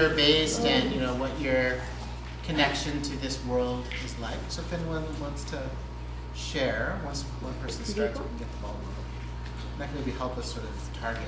you're based and, you know, what your connection to this world is like. So if anyone wants to share, once one person starts, we can get the ball rolling. That can maybe help us sort of target.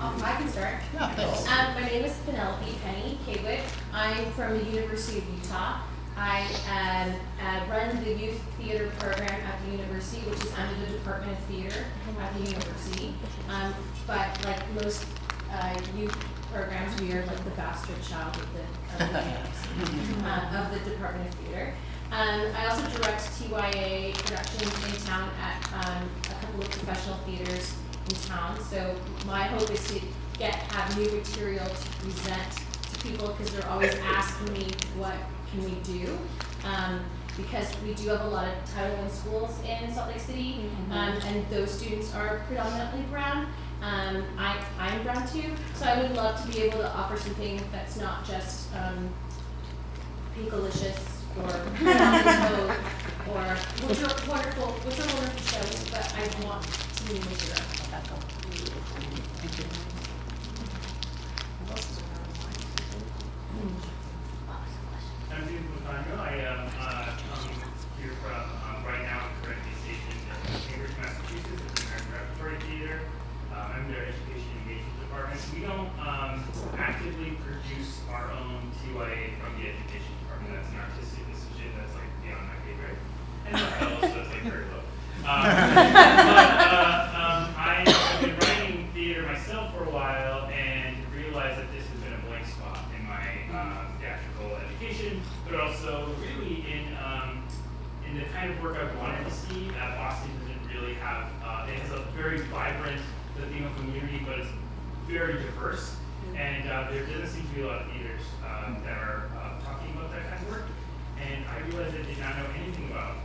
Um, I can start. Yeah, thanks. Um, my name is Penelope Penny Kaywick. I'm from the University of Utah. I um, uh, run the youth theater program at the university, which is under the Department of Theater at the university. Um, but like most uh, youth programs, we are like the bastard child of the, of the, uh, of the Department of Theater. Um, I also direct TYA productions in town at um, a couple of professional theaters in town. So my hope is to get have new material to present to people because they're always asking me what can we do. Um, because we do have a lot of Title I schools in Salt Lake City, um, and those students are predominantly brown. Um, I, I'm brown too, so I would love to be able to offer something that's not just um, pinkalicious or or which are wonderful, which are wonderful shows, but I want to be material. I'm Steve Lufano. I am uh, coming here from, um, right now, I'm currently stationed in Cambridge, Massachusetts at the American Repertory Theater. Um, I'm their Education Engagement Department. We don't um, actively produce our own TYA from the Education Department. That's an artistic decision that's like beyond my pay grade. And the fellow, so it's like very low. Um, but uh, um, I have been writing theater myself for a while and realized that this has been a blank spot in my um, theatrical education, but also really in um, in the kind of work I wanted to see. Uh, Boston doesn't really have uh, it has a very vibrant Latino community, but it's very diverse, and uh, there doesn't seem to be a lot of theaters uh, that are uh, talking about that kind of work. And I realized I did not know anything about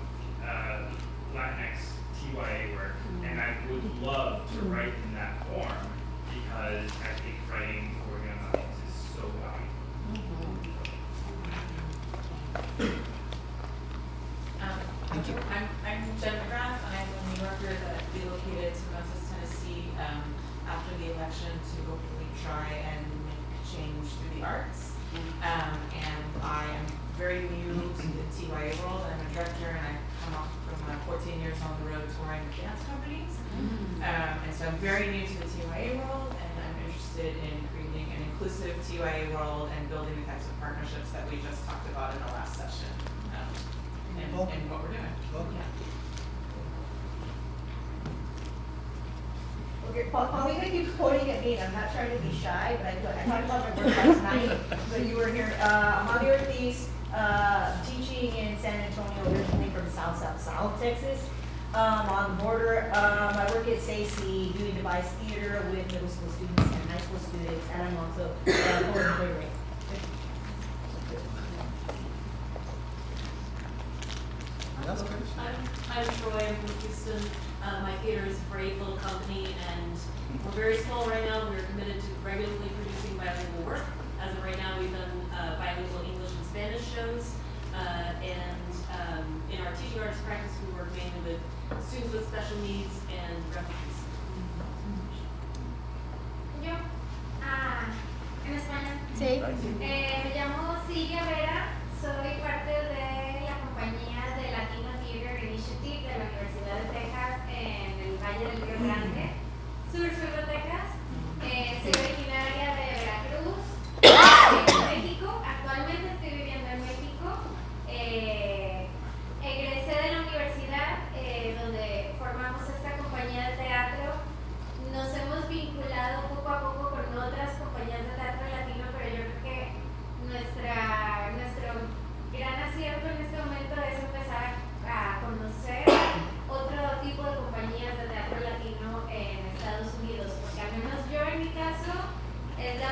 uh, Latinx TYA work, and I would love to write in that form because I think writing for young audiences is so valuable. Um, Thank you. I'm, I'm Jen McGrath, I'm a New Yorker that relocated to Memphis, Tennessee, um, after the election to hopefully try and make change through the arts. Um, and I am very new to the TYA world, I'm a director and I come off from uh, fourteen years on the road touring with dance companies. Um, and so I'm very new to the TYA world and I'm interested in creating an inclusive TYA world and building the types of partnerships that we just talked about in the last session. Um, and, Welcome. and what we're doing. Welcome. Yeah. Okay, Paul, Paulina keeps quoting at me, and I'm not trying to be shy, but I, I talked about my work last night, but you were here, uh, Amalia Ortiz, uh, teaching in San Antonio, originally from South, South, South Texas, um, on the border, um, I work at SAY Sí doing device theater with middle school students and high school students, and I'm also, uh, coordinator. That's good. I'm, I'm Troy, I'm from Houston. Uh, my theater is a great little company and we're very small right now. We're committed to regularly producing bilingual work. As of right now, we've done uh, bilingual English and Spanish shows. Uh, and um, in our teaching arts practice, we work mainly with students with special needs and refugees. Yo, ah, en español. Sí. Eh, me llamo Silvia Vera, soy parte de la compañía de Latino Theater Initiative de la Universidad de Texas en el Valle del Río Grande, sur sur de Texas. Eh, soy originaria de Veracruz, eh, México. Actualmente estoy viviendo en México. Eh, egresé de la universidad eh, donde formamos esta compañía de teatro nos hemos vinculado poco a poco con otras compañías de teatro latino, pero yo creo que nuestra, nuestro gran acierto en este momento es empezar a conocer otro tipo de compañías de teatro latino en Estados Unidos, porque al menos yo en mi caso es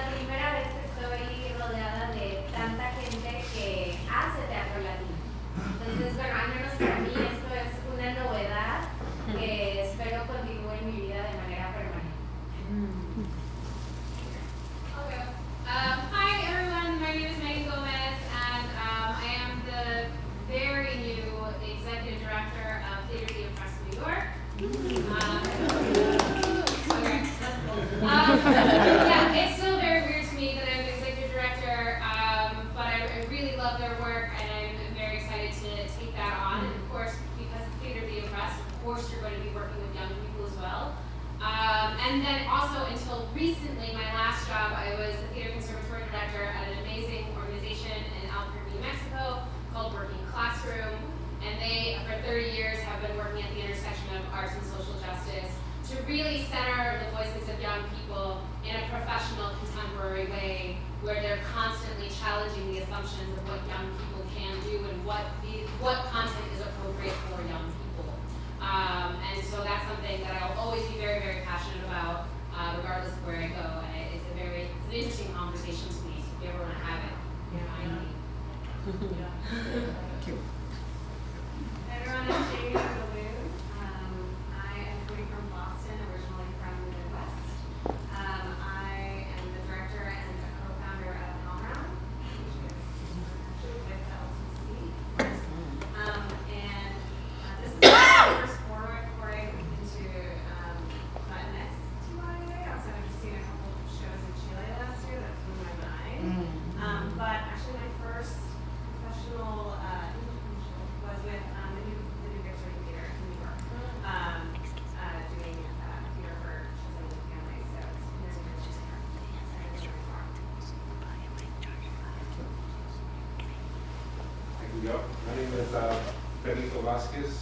love their work, and I'm very excited to take that on. And of course, because it's Theater Be Impressed, of course you're going to be working with young people as well. Um, and then also until recently, my last job, I was the theater conservatory director at an amazing organization in Albuquerque, New Mexico called Working Classroom. And they, for 30 years, have been working at the intersection of arts and social justice to really center the voices of young people in a professional, contemporary way where they're constantly challenging the assumptions of what young people can do and what the, what content is appropriate for young people. Um, and so that's something that I'll always be very, very passionate about, uh, regardless of where I go. And it- it's a very, it's an interesting conversation to me. So if you ever want to have it, find me. Thank you. Everyone, I'm Jamie Balloon. Um, I am coming from Boston, originally from the Midwest. Um, I am the director and the co-founder of Helmround, which is actually with LTC. Um, and uh, this is my first foray foray into um, Latinx TYA. Also, I've just seen a couple of shows in Chile last year that blew my mind. Um, but actually, my first professional uh, was with um, the New the New Victory Theater in New York, um, uh, doing uh, theater for children and families. So it's very, very exciting. Excited to learn more. Thank you, Joe. Is uh, Benito Vasquez.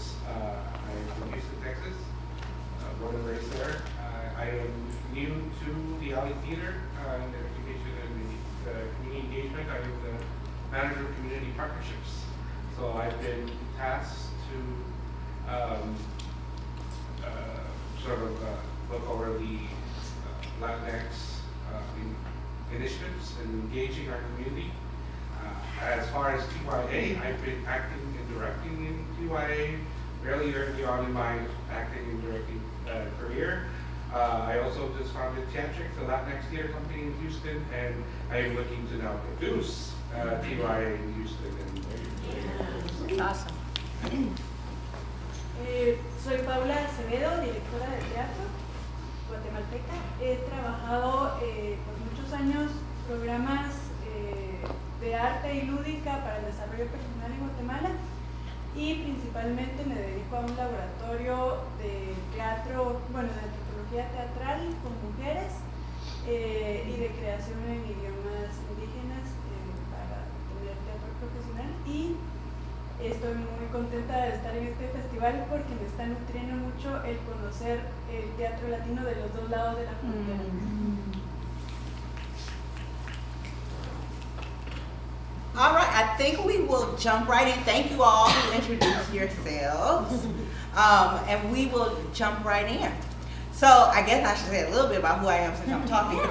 And I am looking to now produce uh, TYA in Houston. And Awesome. Eh, soy Paula Acevedo, directora de teatro guatemalteca. He trabajado eh, por muchos años programas eh, de arte y lúdica para el desarrollo personal en Guatemala y principalmente me dedico a un laboratorio de teatro, bueno, de antropología teatral con mujeres eh, y de creación en idiomas indígenas eh, para tener teatro profesional y Estoy muy contenta de estar en este festival porque me está nutriendo mucho el conocer el teatro latino de los dos lados de la frontera. All right, I think we will jump right in. Thank you all who introduced yourselves. Um, and we will jump right in. So I guess I should say a little bit about who I am since I'm talking.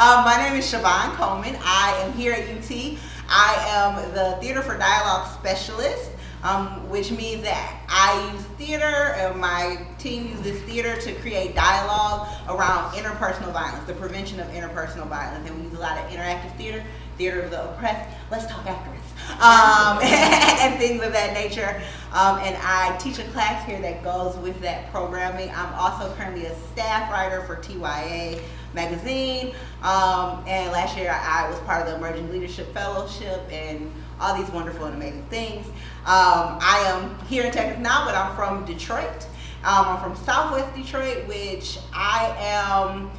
um, my name is Siobhan Coleman. I am here at UT. I am the Theater for Dialogue Specialist, um, which means that I use theater, and my team uses theater to create dialogue around interpersonal violence, the prevention of interpersonal violence. And we use a lot of interactive theater, theater of the oppressed. Let's talk afterwards. Um, and things of that nature. Um, and I teach a class here that goes with that programming. I'm also currently a staff writer for TYA magazine. Um, and last year I was part of the Emerging Leadership Fellowship and all these wonderful and amazing things. Um, I am here in Texas now, but I'm from Detroit. Um, I'm from Southwest Detroit, which I am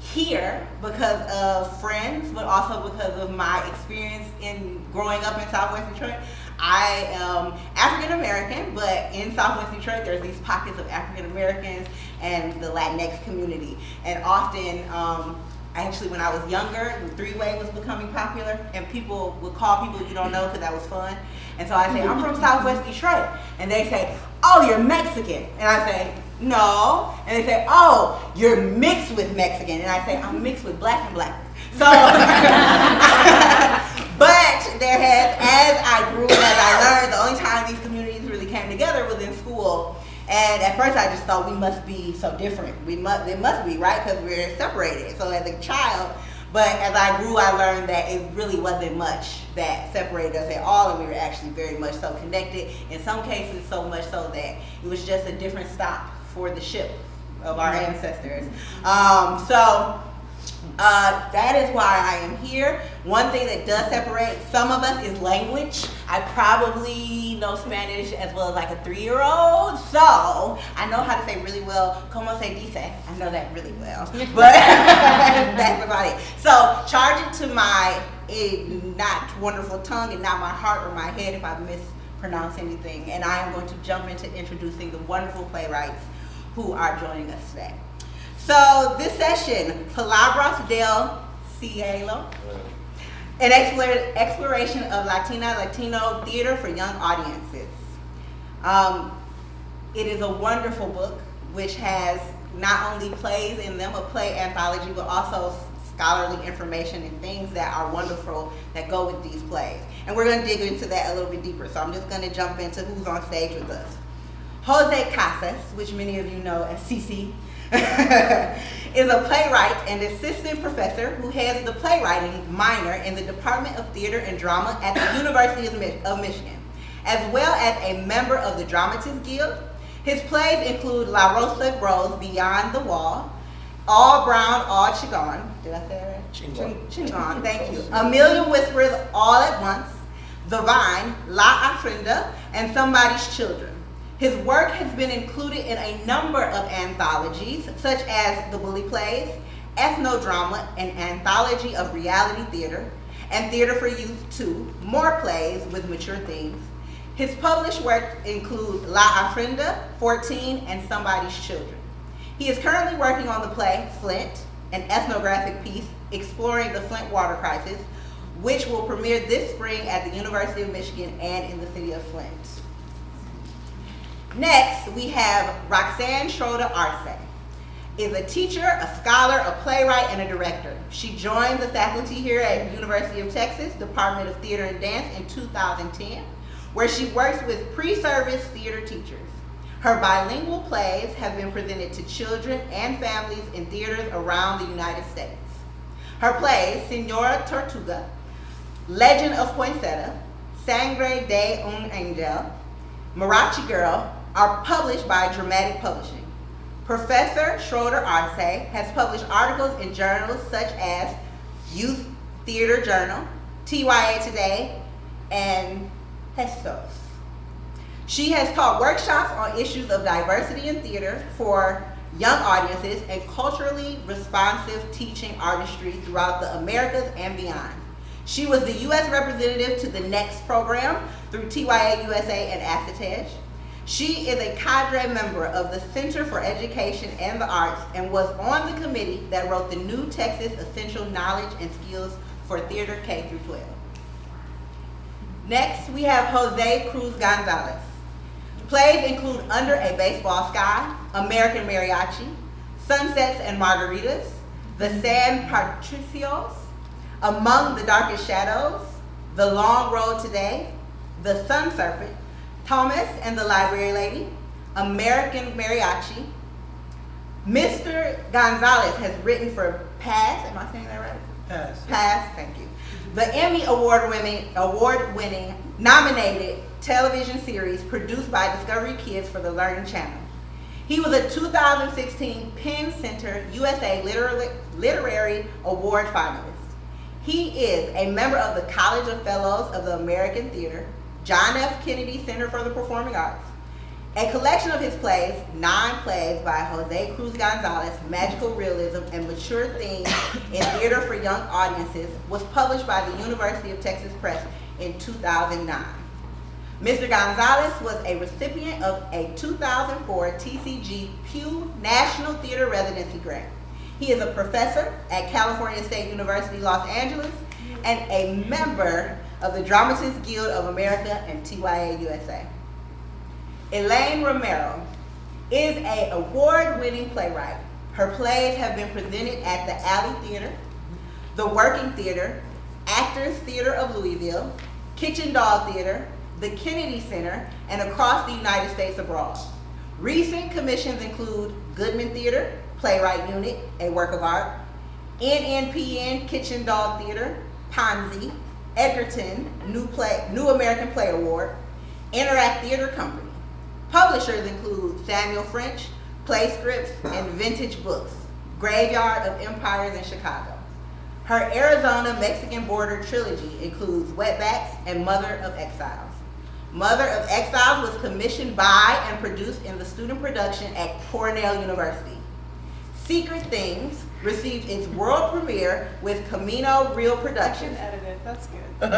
here because of friends, but also because of my experience in growing up in Southwest Detroit. I am African American, but in Southwest Detroit, there's these pockets of African Americans and the Latinx community. And often, um, actually, when I was younger, the three-way was becoming popular, and people would call people you don't know because that was fun. And so I say, I'm from Southwest Detroit, and they say, Oh, you're Mexican, and I say, No, and they say, Oh, you're mixed with Mexican, and I say, I'm mixed with black and black. So, but there has, as I grew and as I learned, the only time these communities really came together was in school. And at first I just thought we must be so different. We must, it must be, right? Because we're separated. So as a child, but as I grew, I learned that it really wasn't much that separated us at all, and we were actually very much so connected. In some cases, so much so that it was just a different stop for the ship of our ancestors. Um, so Uh, that is why I am here. One thing that does separate some of us is language. I probably know Spanish as well as like a three-year-old, so I know how to say really well, como se dice. I know that really well, but that's about it. So charge it to my eh, not wonderful tongue and not my heart or my head if I mispronounce anything. And I am going to jump into introducing the wonderful playwrights who are joining us today. So this session, Palabras del Cielo, an exploration of Latina Latino theater for young audiences. Um, it is a wonderful book which has not only plays in them, a play anthology, but also scholarly information and things that are wonderful that go with these plays. And we're going to dig into that a little bit deeper. So I'm just going to jump into who's on stage with us. Jose Casas, which many of you know as Cici, is a playwright and assistant professor who heads the playwriting minor in the Department of Theater and Drama at the University of, Michigan, as well as a member of the Dramatists Guild. His plays include La Rosa Grows Beyond the Wall, All Brown, All Chigon. Did I say that right? Chingon. Chingon, thank you. A Million Whispers All at Once, The Vine, La Ofrenda, and Somebody's Children. His work has been included in a number of anthologies, such as The Bully Plays, Ethnodrama, an anthology of reality theater, and Theater for Youth 2, more plays with mature themes. His published work include La Ofrenda, 14, and Somebody's Children. He is currently working on the play Flint, an ethnographic piece exploring the Flint water crisis, which will premiere this spring at the University of Michigan and in the city of Flint. Next, we have Roxanne Schroeder Arce. Is a teacher, a scholar, a playwright, and a director. She joined the faculty here at University of Texas Department of Theater and Dance in 2010, where she works with pre-service theater teachers. Her bilingual plays have been presented to children and families in theaters around the United States. Her plays, Senora Tortuga, Legend of Poinsettia, Sangre de un Angel, Mariachi Girl, are published by Dramatic Publishing. Professor Schroeder Arce has published articles in journals such as Youth Theater Journal, TYA Today, and Gestos. She has taught workshops on issues of diversity in theater for young audiences and culturally responsive teaching artistry throughout the Americas and beyond. She was the U.S. representative to the NEXT program through TYA USA and ACITEJ. She is a cadre member of the Center for Education and the Arts and was on the committee that wrote the new Texas Essential Knowledge and Skills for Theater K through 12. Next, we have Jose Cruz Gonzalez. Plays include Under a Baseball Sky, American Mariachi, Sunsets and Margaritas, The San Patricios, Among the Darkest Shadows, The Long Road Today, The Sun Serpent, Thomas and the Library Lady, American Mariachi. Mr. Gonzalez has written for Paz, am I saying that right? Paz. Paz, thank you. The Emmy Award winning, award winning nominated television series produced by Discovery Kids for the Learning Channel. He was a 2016 PEN Center USA Literary, Literary Award finalist. He is a member of the College of Fellows of the American Theater, John F. Kennedy Center for the Performing Arts. A collection of his plays, nine plays by Jose Cruz Gonzalez, magical realism and mature themes in theater for young audiences, was published by the University of Texas Press in 2009. Mr. Gonzalez was a recipient of a 2004 TCG Pew National Theater Residency Grant. He is a professor at California State University, Los Angeles, and a member of the Dramatists Guild of America and TYA USA. Elaine Romero is a award-winning playwright. Her plays have been presented at the Alley Theater, the Working Theater, Actors Theater of Louisville, Kitchen Dog Theater, the Kennedy Center, and across the United States abroad. Recent commissions include Goodman Theater, Playwright Unit, a work of art, NNPN Kitchen Dog Theater, Ponzi, Edgerton, New, Play, New American Play Award, Interact Theater Company. Publishers include Samuel French, Play Scripts, and Vintage Books, Graveyard of Empires in Chicago. Her Arizona Mexican border trilogy includes Wetbacks and Mother of Exiles. Mother of Exiles was commissioned by and produced in the student production at Cornell University. Secret Things received its world premiere with Camino Real I can Productions. edit it, that's good. Okay.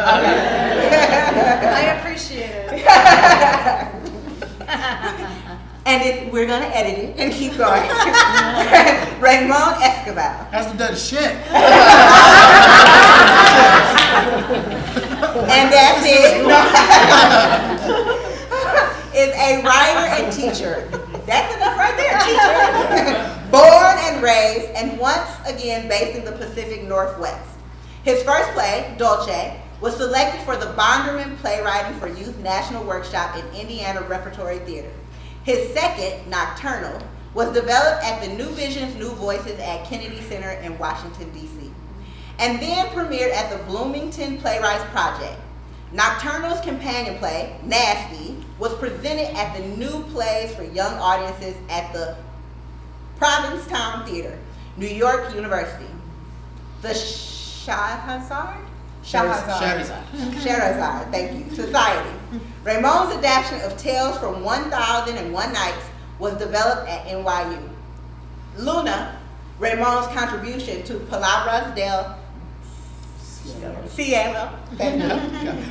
I appreciate it. and it, we're gonna edit it and keep going. Ramon Esquivel. Hasn't done shit. And that's it. No. a writer and teacher. That's enough right there, teacher. Born and raised, and once again based in the Pacific Northwest. His first play, Dolce, was selected for the Bonderman Playwriting for Youth National Workshop in Indiana Repertory Theater. His second, Nocturnal, was developed at the New Visions, New Voices at Kennedy Center in Washington, D.C and then premiered at the Bloomington Playwrights Project. Nocturnal's companion play, Nasty, was presented at the New Plays for Young Audiences at the Provincetown Theater, New York University. The Shahrazad? Shahrazad. Shahrazad, thank you. Society. Ramon's adaptation of Tales from 1001 Nights was developed at NYU. Luna, Ramon's contribution to Palabras del Cielo,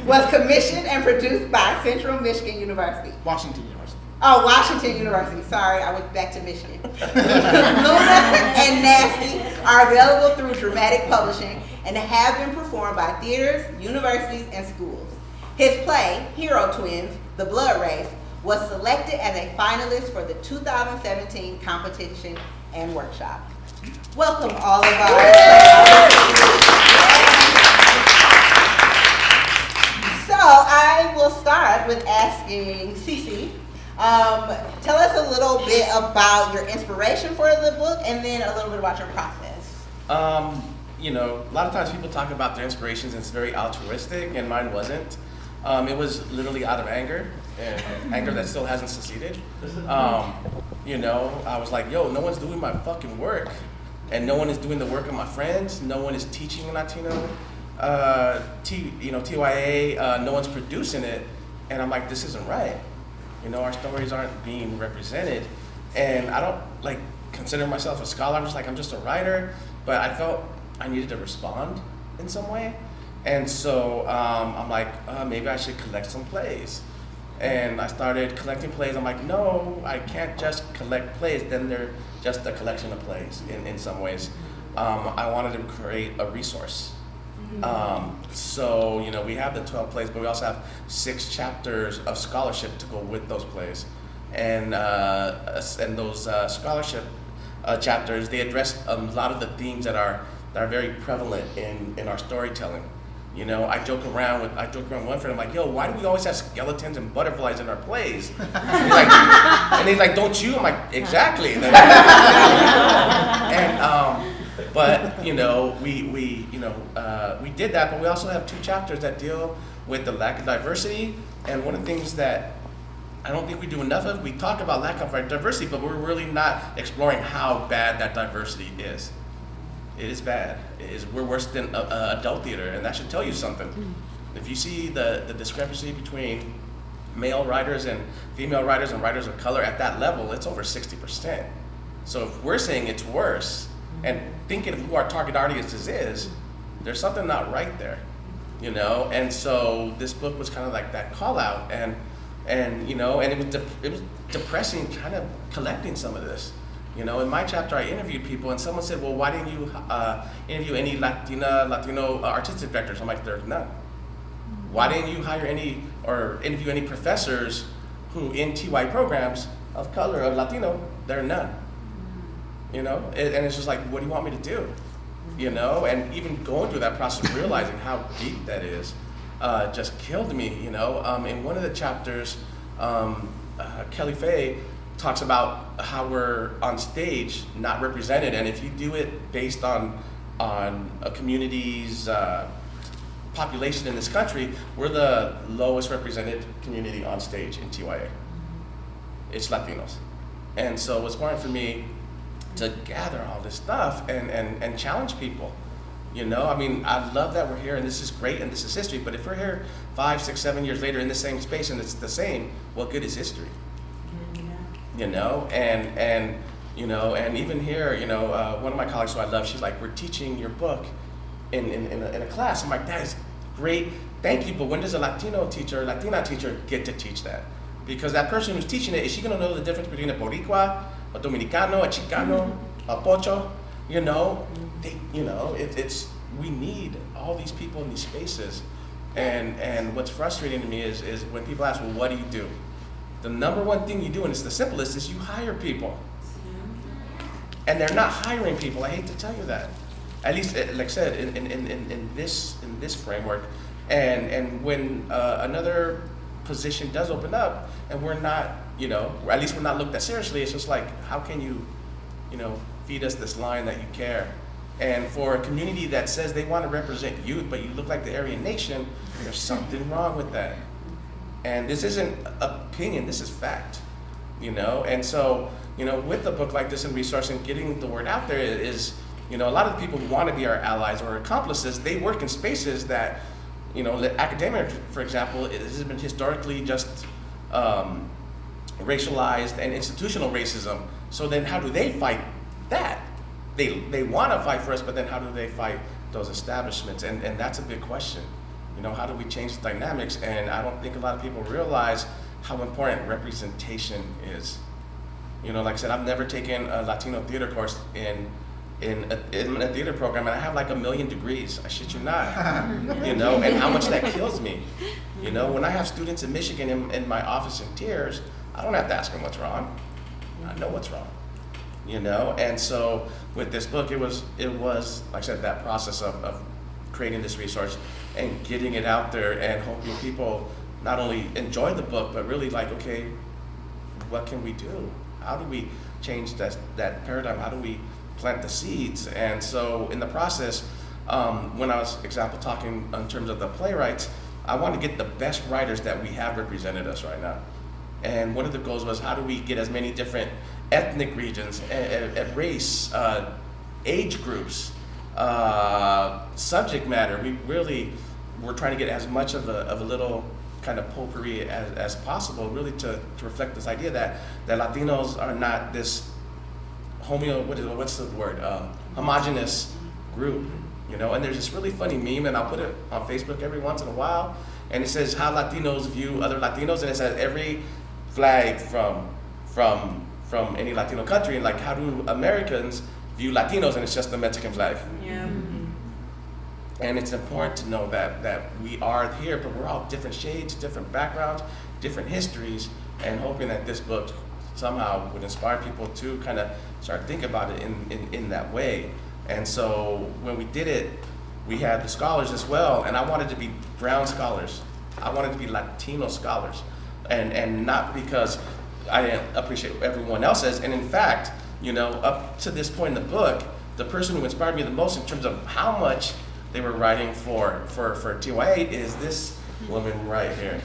was commissioned and produced by Central Michigan University. Washington. Oh, Washington University. Sorry, I went back to Michigan. Luna and Nasty are available through Dramatic Publishing and have been performed by theaters, universities, and schools. His play, Hero Twins, The Blood Race, was selected as a finalist for the 2017 competition and workshop. Welcome all of us. So I will start with asking Cece, um, tell us a little bit about your inspiration for the book and then a little bit about your process. Um, you know, a lot of times people talk about their inspirations and it's very altruistic, and mine wasn't. Um, it was literally out of anger, and anger that still hasn't succeeded. Um, you know, I was like, yo, no one's doing my fucking work, and no one is doing the work of my friends. No one is teaching Latino, uh, T, you know, TYA. Uh, no one's producing it, and I'm like, this isn't right. You know, our stories aren't being represented, and I don't like consider myself a scholar. I'm just like I'm just a writer, but I felt I needed to respond in some way, and so um, I'm like uh, maybe I should collect some plays, and I started collecting plays. I'm like, no, I can't just collect plays. Then they're just a collection of plays in in some ways. Um, I wanted to create a resource. Um, so, you know, we have the 12 plays, but we also have six chapters of scholarship to go with those plays. And, uh, and those uh, scholarship uh, chapters, they address a lot of the themes that are, that are very prevalent in, in our storytelling. You know, I joke around with, I joke around with one friend, I'm like, yo, why do we always have skeletons and butterflies in our plays? And he's like, and he's like, don't you? I'm like, exactly. and, um, but you know, we we you know uh, we did that, but we also have two chapters that deal with the lack of diversity. And one of the things that I don't think we do enough of, we talk about lack of diversity, but we're really not exploring how bad that diversity is. It is bad. It is, we're worse than uh, uh, adult theater, and that should tell you something. If you see the, the discrepancy between male writers and female writers and writers of color at that level, it's over 60%. So if we're saying it's worse, and thinking of who our target audiences is, there's something not right there, you know. And so this book was kind of like that call out, and and you know, and it was it was depressing, kind of collecting some of this. You know, in my chapter, I interviewed people, and someone said, "Well, why didn't you uh, interview any Latina Latino uh, artistic directors?" I'm like, "There's none." Why didn't you hire any or interview any professors who in TY programs of color of Latino? There are none you know? And, and it's just like what do you want me to do? You know? And even going through that process realizing how deep that is uh, just killed me you know? Um, in one of the chapters um, uh, kelly Fay talks about how we're on stage not represented and if you do it based on on a community's uh, population in this country we're the lowest represented community on stage in TYA it's Latinos. And so it's important for me to gather all this stuff and, and, and challenge people, You know, I mean, I love that we're here and this is great and this is history, but if we're here five, six, seven years later in the same space and it's the same, what good is history? You know, and, and, you know, and even here, you know, uh, one of my colleagues who I love, she's like, we're teaching your book in, in, in, a, in a class. I'm like, that is great, thank you, but when does a Latino teacher, Latina teacher get to teach that? Because that person who's teaching it, is she gonna know the difference between a Boricua, a Dominicano, a Chicano, a Pocho? You know, they, you know, it, it's, we need all these people in these spaces. And, and what's frustrating to me is, is when people ask, well, what do you do? The number one thing you do, and it's the simplest, is you hire people. And they're not hiring people, I hate to tell you that. At least, eh, like I said, in, in, in, in this, in this framework. And, and when uh, another position does open up, and we're not, you know, at least we're not looked at seriously, it's just like, how can you, you know, feed us this line that you care? And for a community that says they want to represent youth, but you look like the Aryan nation, there's something wrong with that. And this isn't opinion, this is fact, you know? And so, you know, with a book like this and resource and getting the word out there is, you know, a lot of the people who want to be our allies or accomplices, they work in spaces that, you know, academia, for example, has been historically just um, racialized and institutional racism. So then how do they fight that? They, they want to fight for us, but then how do they fight those establishments? And, and that's a big question. You know, how do we change the dynamics? And I don't think a lot of people realize how important representation is. You know, like I said, I've never taken a Latino theater course in in a, in a theater program, and I have like a million degrees. I shit you not. you know, and how much that kills me. You know, when I have students in Michigan in, in my office in tears, I don't have to ask them what's wrong. I know what's wrong. You know, and so with this book, it was it was like I said that process of, of creating this resource and getting it out there and hoping people not only enjoy the book but really like okay, what can we do? How do we change that that paradigm? How do we plant the seeds? And so in the process, um, when I was example talking in terms of the playwrights, I want to get the best writers that we have represented us right now. And one of the goals was how do we get as many different ethnic regions, a, a, a race, uh, age groups, uh, subject matter. We really were trying to get as much of a, of a little kind of potpourri as, as possible, really to, to reflect this idea that, that Latinos are not this homeo, what is, what's the word, um, homogenous group, you know? And there's this really funny meme, and I'll put it on Facebook every once in a while, and it says how Latinos view other Latinos, and it says every flag from, from, from any Latino country, and like how do Americans view Latinos, and it's just the Mexican flag. Yeah. Mm-hmm. And it's important to know that, that we are here, but we're all different shades, different backgrounds, different histories, and hoping that this book somehow would inspire people to kind of start thinking about it in, in, in that way. And so when we did it, we had the scholars as well, and I wanted to be brown scholars. I wanted to be Latino scholars. And, and not because I didn't appreciate what everyone else says. And in fact, you know, up to this point in the book, the person who inspired me the most in terms of how much they were writing for, for, for TYA is this woman right here.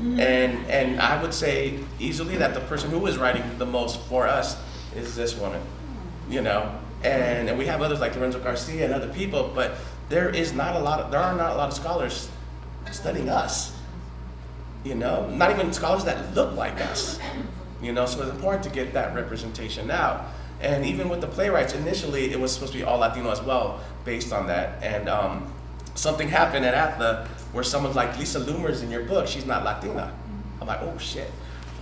And, and I would say easily that the person who is writing the most for us is this woman, you know? And, and we have others like Lorenzo Garcia and other people, but there is not a lot of, there are not a lot of scholars studying us, you know? Not even scholars that look like us, you know? So it's important to get that representation out. And even with the playwrights, initially it was supposed to be all Latino as well, based on that. And um, something happened at ATLA where someone's like, Lisa Loomer's in your book, she's not Latina. I'm like, oh shit.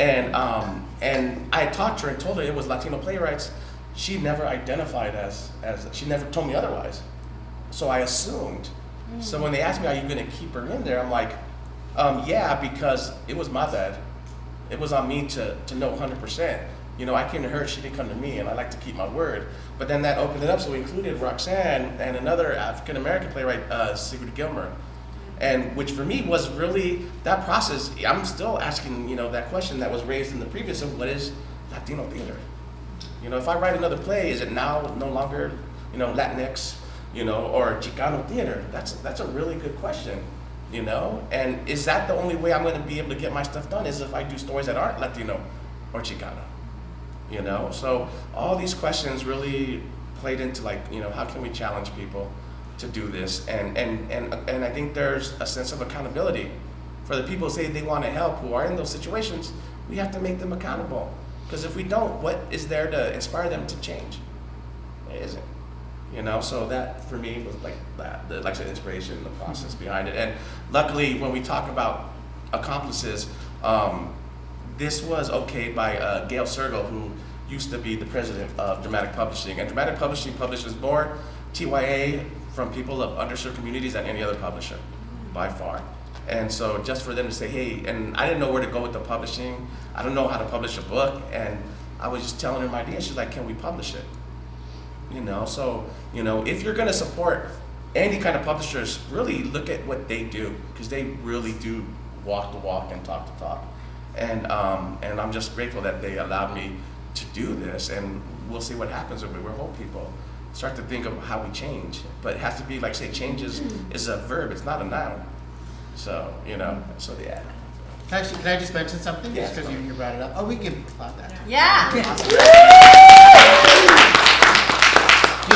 And, um, and I talked to her and told her it was Latino playwrights. She never identified as, as she never told me otherwise. So I assumed. So when they asked me, are you gonna keep her in there? I'm like, um, yeah, because it was my bad. It was on me to, to know 100%. You know, I came to her, she didn't come to me, and I like to keep my word. But then that opened it up, so we included Roxanne and another African American playwright, uh, Sigrid Gilmer. And which for me was really that process. I'm still asking, you know, that question that was raised in the previous of what is Latino theater? You know, if I write another play, is it now no longer, you know, Latinx, you know, or Chicano theater? That's that's a really good question, you know. And is that the only way I'm going to be able to get my stuff done? Is if I do stories that aren't Latino or Chicano? you know? So all these questions really played into like, you know, how can we challenge people? to do this, and and and and I think there's a sense of accountability for the people say they want to help who are in those situations. We have to make them accountable because if we don't, what is there to inspire them to change? It isn't. You know, so that for me was like that, the like said, inspiration, the process behind it. And luckily, when we talk about accomplices, um, this was okayed by uh, Gayle Sergel, who used to be the president of Dramatic Publishing. And Dramatic Publishing publishes more TYA from people of underserved communities than any other publisher, by far. And so just for them to say, hey, and I didn't know where to go with the publishing. I don't know how to publish a book. And I was just telling her my idea. She's like, can we publish it? You know, so, you know, if you're gonna support any kind of publishers, really look at what they do, because they really do walk the walk and talk the talk. And, um, and I'm just grateful that they allowed me to do this, and we'll see what happens if we're hope people start to think of how we change. But it has to be, like say, changes is, is a verb, it's not a noun. So, you know, so yeah. Can I, actually, can I just mention something? Yeah. Just because you, you brought it up. Oh, we can applaud that. Yeah. You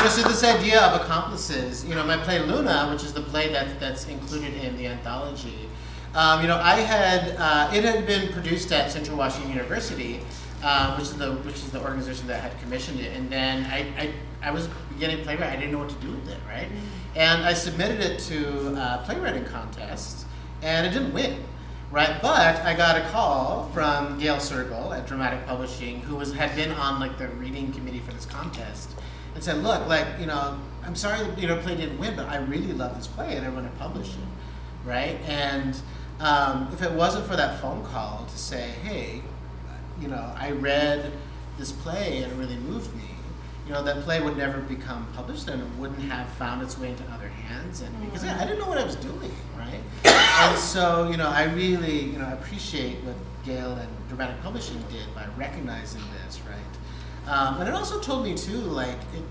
know, so this idea of accomplices, you know, my play Luna, which is the play that, that's included in the anthology, um, you know, I had, uh, it had been produced at Central Washington University, uh, which is the, which is the organization that had commissioned it, and then I, I, I was beginning playwright, I didn't know what to do with it, right? And I submitted it to a playwriting contest, and it didn't win, right? But I got a call from Gayle Sergel at Dramatic Publishing, who was had been on like the reading committee for this contest, and said, "Look, like you know, I'm sorry, that, you know, play didn't win, but I really love this play, and I want to publish it, right?" And um, if it wasn't for that phone call to say, "Hey, you know, I read this play and it really moved me," you know, that play would never become published and it wouldn't have found its way into other hands, and because I didn't know what I was doing, right? and so, you know, I really, you know, appreciate what Gayle and Dramatic Publishing did by recognizing this, right? Um, and it also told me too, like it,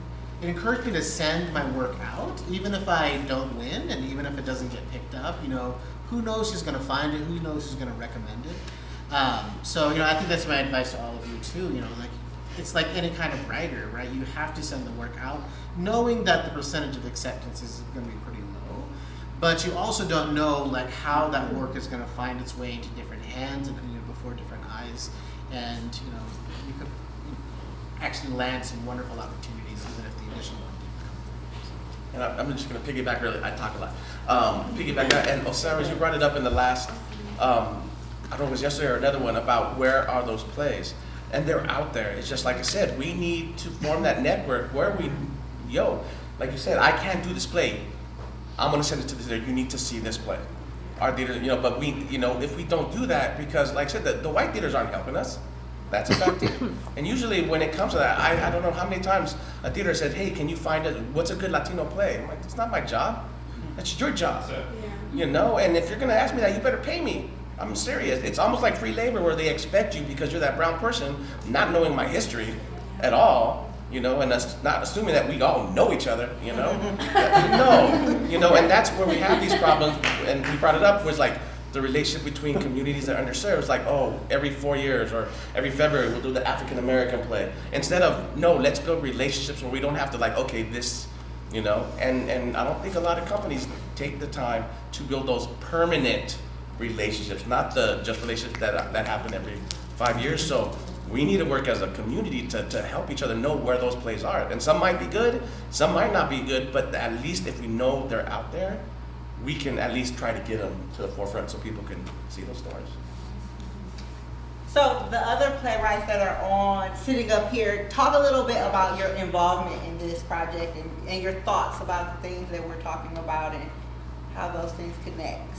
it encouraged me to send my work out, even if I don't win, and even if it doesn't get picked up. You know, who knows who's going to find it? Who knows who's going to recommend it? Um, so, you know, I think that's my advice to all of you too. You know, like it's like any kind of writer, right? You have to send the work out, knowing that the percentage of acceptance is to be pretty low. But you also don't know like how that work is going to find its way into different hands and you know, before different eyes, and you know, actually land some wonderful opportunities even if the initial one didn't come. And I- I'm just gonna piggyback really, I talk a lot. Um, piggyback and Osiris, you brought it up in the last, um, I don't know if it was yesterday or another one, about where are those plays? And they're out there. It's just like I said, we need to form that network where we, yo, like you said, I can't do this play. I'm gonna send it to the theater, you need to see this play. Our theater, you know, but we, you know, if we don't do that, because like I said, the, the white theaters aren't helping us. That's effective. and usually when it comes to that, I, I don't know how many times a theater said, hey, can you find us, what's a good Latino play? I'm like, it's not my job. That's your job. You know, and if you're gonna ask me that, you better pay me. I'm serious. It's almost like free labor where they expect you because you're that brown person, not knowing my history at all, you know, and us not assuming that we all know each other, you know. no, you know, and that's where we have these problems. And we brought it up was like the relationship between communities that are underserved. It's like, oh, every four years or every February we'll do the African American play. Instead of no, let's build relationships where we don't have to like, okay, this, you know. And and I don't think a lot of companies take the time to build those permanent relationships, not the just relationships that that happen every five years. So we need to work as a community to, to help each other know where those plays are. And some might be good, some might not be good, but at least if we know they're out there, we can at least try to get them to the forefront so people can see those stories. So the other playwrights that are on, sitting up here, talk a little bit about your involvement in this project and, and your thoughts about the things that we're talking about and how those things connect.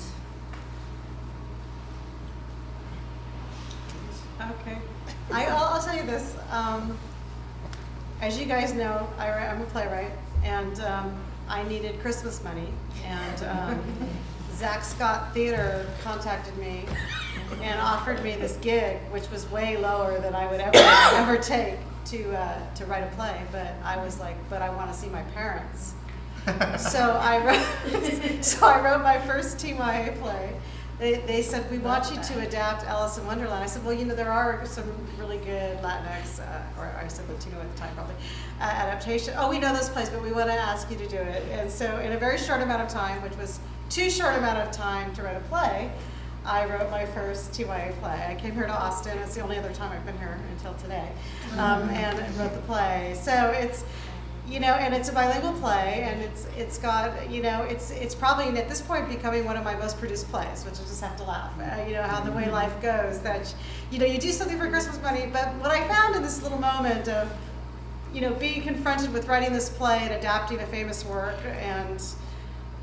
Okay. I, I'll, I'll tell you this. Um, as you guys know, I, I'm a playwright, and um, I needed Christmas money. And um, Zach Scott Theater contacted me and offered me this gig, which was way lower than I would ever ever take to uh, to write a play. But I was like, but I want to see my parents. so I wrote, so I wrote my first TYA play, they, they said, we want you to adapt Alice in Wonderland. I said, well, you know, there are some really good Latinx, uh, or I said Latino at the time probably, uh, adaptation. Oh, we know those plays, but we want to ask you to do it. And so in a very short amount of time, which was too short amount of time to write a play, I wrote my first TYA play. I came here to Austin. It's the only other time I've been here until today, um, and I wrote the play. So it's, you know, and it's a bilingual play, and it's it's got, you know, it's it's probably at this point becoming one of my most produced plays, which I just have to laugh. Uh, you know how the way life goes. That you know you do something for Christmas money, but what I found in this little moment of, you know, being confronted with writing this play and adapting a famous work and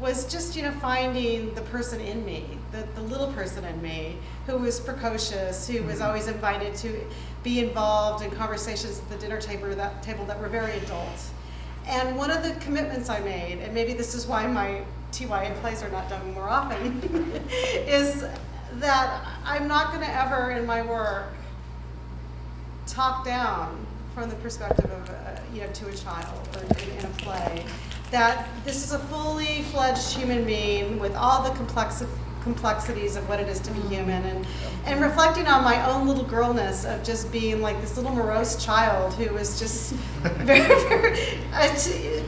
was just you know finding the person in me the, the little person in me who was precocious who was always invited to be involved in conversations at the dinner table that table that were very adult and one of the commitments i made and maybe this is why my tya plays are not done more often is that i'm not going to ever in my work talk down from the perspective of, uh, you know, to a child or in, in a play. That this is a fully fledged human being with all the complexi- complexities of what it is to be human and, and reflecting on my own little girlness of just being like this little morose child who was just very, very uh,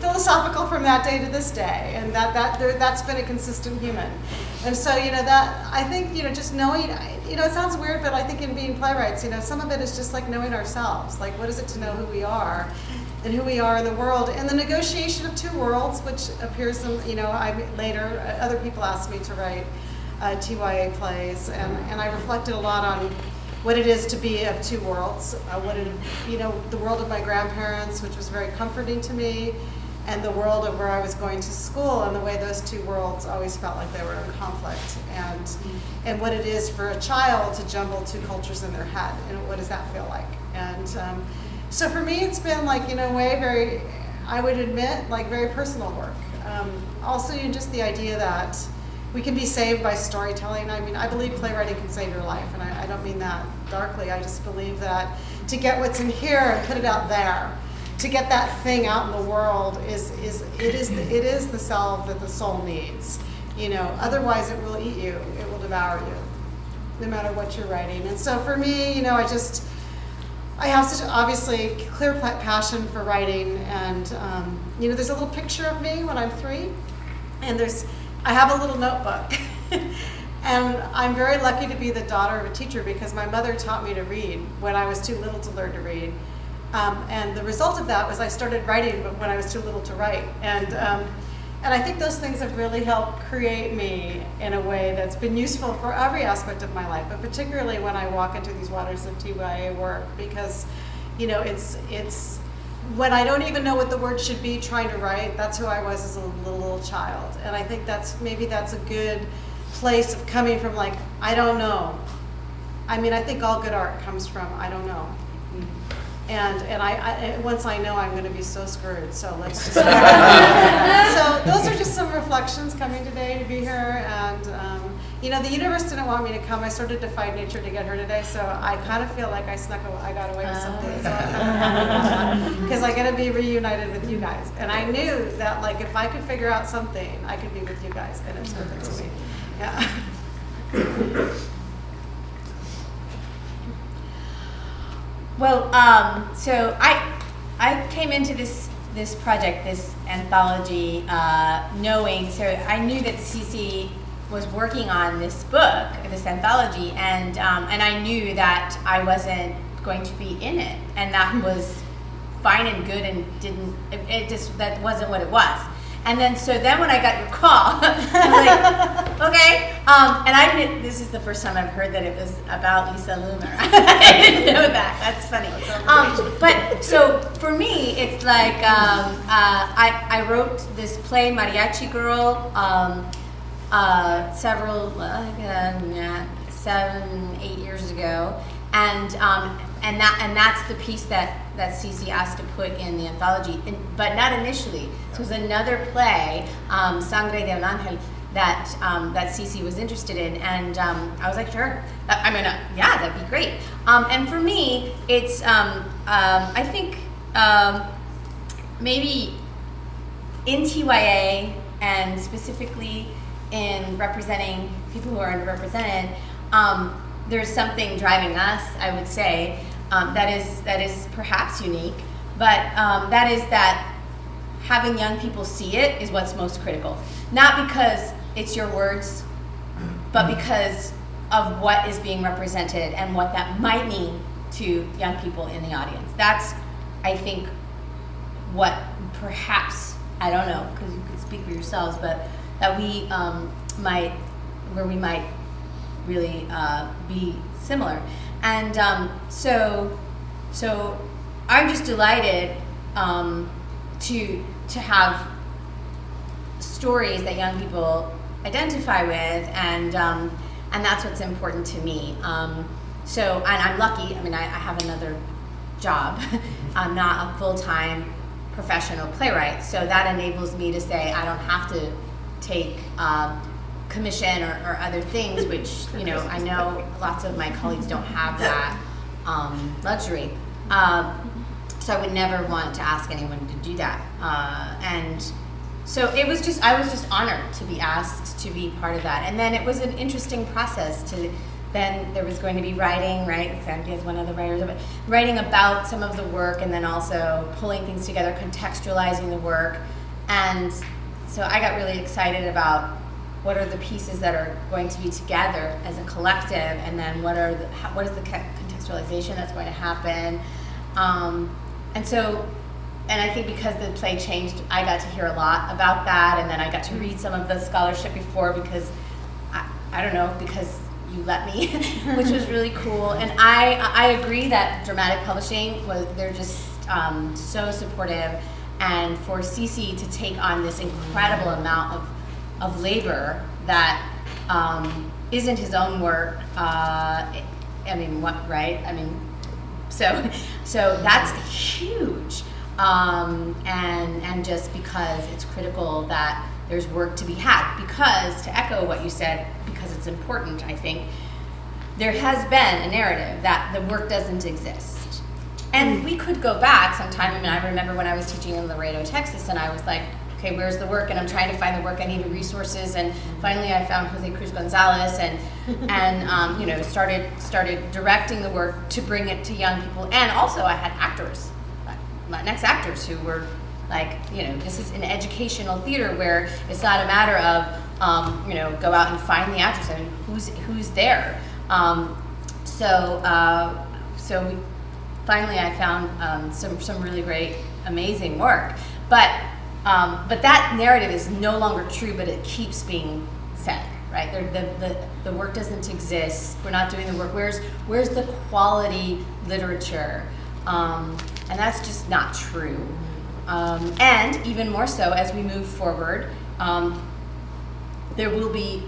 philosophical from that day to this day. And that, that there, that's been a consistent human. And so you know that i think you know just knowing you know it sounds weird but i think in being playwrights you know some of it is just like knowing ourselves. Like what is it to know who we are and who we are in the world? And the negotiation of two worlds which appears in you know i later uh, other people asked me to write uh, TYA plays, and, and I reflected a lot on what it is to be of two worlds. Uh, what it, you know, the world of my grandparents, which was very comforting to me, and the world of where I was going to school, and the way those two worlds always felt like they were in conflict, and and what it is for a child to jumble two cultures in their head, and what does that feel like? And um, so for me, it's been like in a way very, I would admit, like very personal work. Um, also, you know, just the idea that we can be saved by storytelling. I mean, I believe playwriting can save your life, and I, I, don't mean that darkly. I just believe that to get what's in here and put it out there, to get that thing out in the world is is it is the, it is the salve that the soul needs. You know, otherwise it will eat you. It will devour you, no matter what you're writing. And so for me, you know, I just I have such obviously clear passion for writing, and um, you know, there's a little picture of me when I'm three, and there's I have a little notebook. and I'm very lucky to be the daughter of a teacher because my mother taught me to read when I was too little to learn to read. Um, and the result of that was I started writing when I was too little to write. And, um, and I think those things have really helped create me in a way that's been useful for every aspect of my life, but particularly when I walk into these waters of TYA work because, you know, it's, it's, when I don't even know what the word should be trying to write, that's who I was as a little, little child. And I think that's maybe that's a good place of coming from like, I don't know. I mean, I think all good art comes from I don't know. And and I, I once I know I'm going to be so screwed. So let's just. so those are just some reflections coming today to be here, and um, you know the universe didn't want me to come. I sort of defied nature to get her today, so I kind of feel like I snuck. away, I got away with something. Because I got to be reunited with you guys, and I knew that like if I could figure out something, I could be with you guys, and it's perfect to me. Yeah. Well, um, so I I came into this this project, this anthology, uh, knowing so I knew that Cece was working on this book, this anthology, and um, and I knew that I wasn't going to be in it, and that was fine and good, and didn't it, it just that wasn't what it was. And then, so then when I got your call, I was like, okay. Um, and I didn't, this is the first time I've heard that it was about Lisa Loomer. I didn't know that. That's funny. Um, but so for me, it's like um, uh, I, I wrote this play, Mariachi Girl, um, uh, several, uh, seven, eight years ago. And, um, and, that, and that's the piece that that Cece asked to put in the anthology, in, but not initially. It was another play, um, Sangre de un Ángel, that um, that Cece was interested in, and um, I was like, sure. I mean, uh, yeah, that'd be great. Um, and for me, it's um, um, I think maybe in TYA and specifically in representing people who are underrepresented, um, there's something driving us, I would say, um, that is that is perhaps unique, but um, that is that having young people see it is what's most critical. Not because it's your words, but because of what is being represented and what that might mean to young people in the audience. That's, I think, what perhaps, I don't know, because you could speak for yourselves, but that we um, might, where we might really uh, be similar. And um, so, so I'm just delighted um, to to have stories that young people identify with, and um, and that's what's important to me. Um, so, and I'm lucky. I mean, I, I have another job. I'm not a full time professional playwright, so that enables me to say I don't have to take um, commission or, or other things, which you know I know lots of my colleagues don't have that um, luxury. Um, so I would never want to ask anyone to do that. Uh, and so it was just I was just honored to be asked to be part of that. And then it was an interesting process to then there was going to be writing, right? Sandy is one of the writers of it, writing about some of the work and then also pulling things together, contextualizing the work. And so I got really excited about what are the pieces that are going to be together as a collective and then what are the, what is the contextualization that's going to happen. Um, and so, and I think because the play changed, I got to hear a lot about that, and then I got to read some of the scholarship before because I, I don't know because you let me, which was really cool. And I I agree that dramatic publishing was they're just um, so supportive, and for CC to take on this incredible amount of of labor that um, isn't his own work. Uh, I mean, what right? I mean, so, so that's huge. Um, and, and just because it's critical that there's work to be had. Because, to echo what you said, because it's important, I think, there has been a narrative that the work doesn't exist. And we could go back sometime. I mean, I remember when I was teaching in Laredo, Texas, and I was like, okay, where's the work? And I'm trying to find the work. I needed resources, and finally I found Jose Cruz Gonzalez, and and um, you know started started directing the work to bring it to young people. And also I had actors, Latinx actors who were like, you know, this is an educational theater where it's not a matter of um, you know go out and find the actors. I mean, who's who's there? Um, so uh, so we, finally I found um, some some really great, amazing work, but. Um, but that narrative is no longer true, but it keeps being said, right? The, the, the, work doesn't exist. We're not doing the work. Where's, where's the quality literature? Um, and that's just not true. Um, and even more so as we move forward, um, there will be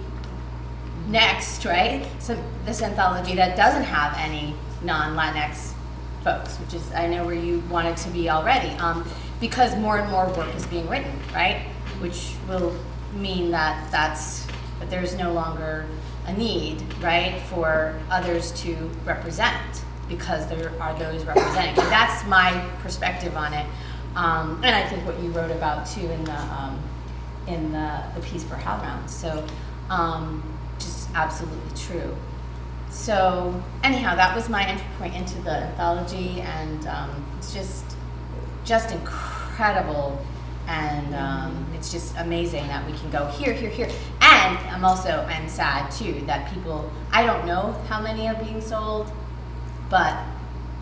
next, right? So this anthology that doesn't have any non-Latinx folks, which is I know where you wanted to be already. Um, because more and more work is being written, right? Which will mean that that's that there's no longer a need, right, for others to represent because there are those representing. And that's my perspective on it, um, and I think what you wrote about too in the um, in the, the piece for HowlRound. So, um, just absolutely true. So anyhow, that was my entry point into the anthology, and um, it's just just incredible. And um, it's just amazing that we can go here here here. And i'm also i'm sad too that people i don't know how many are being sold but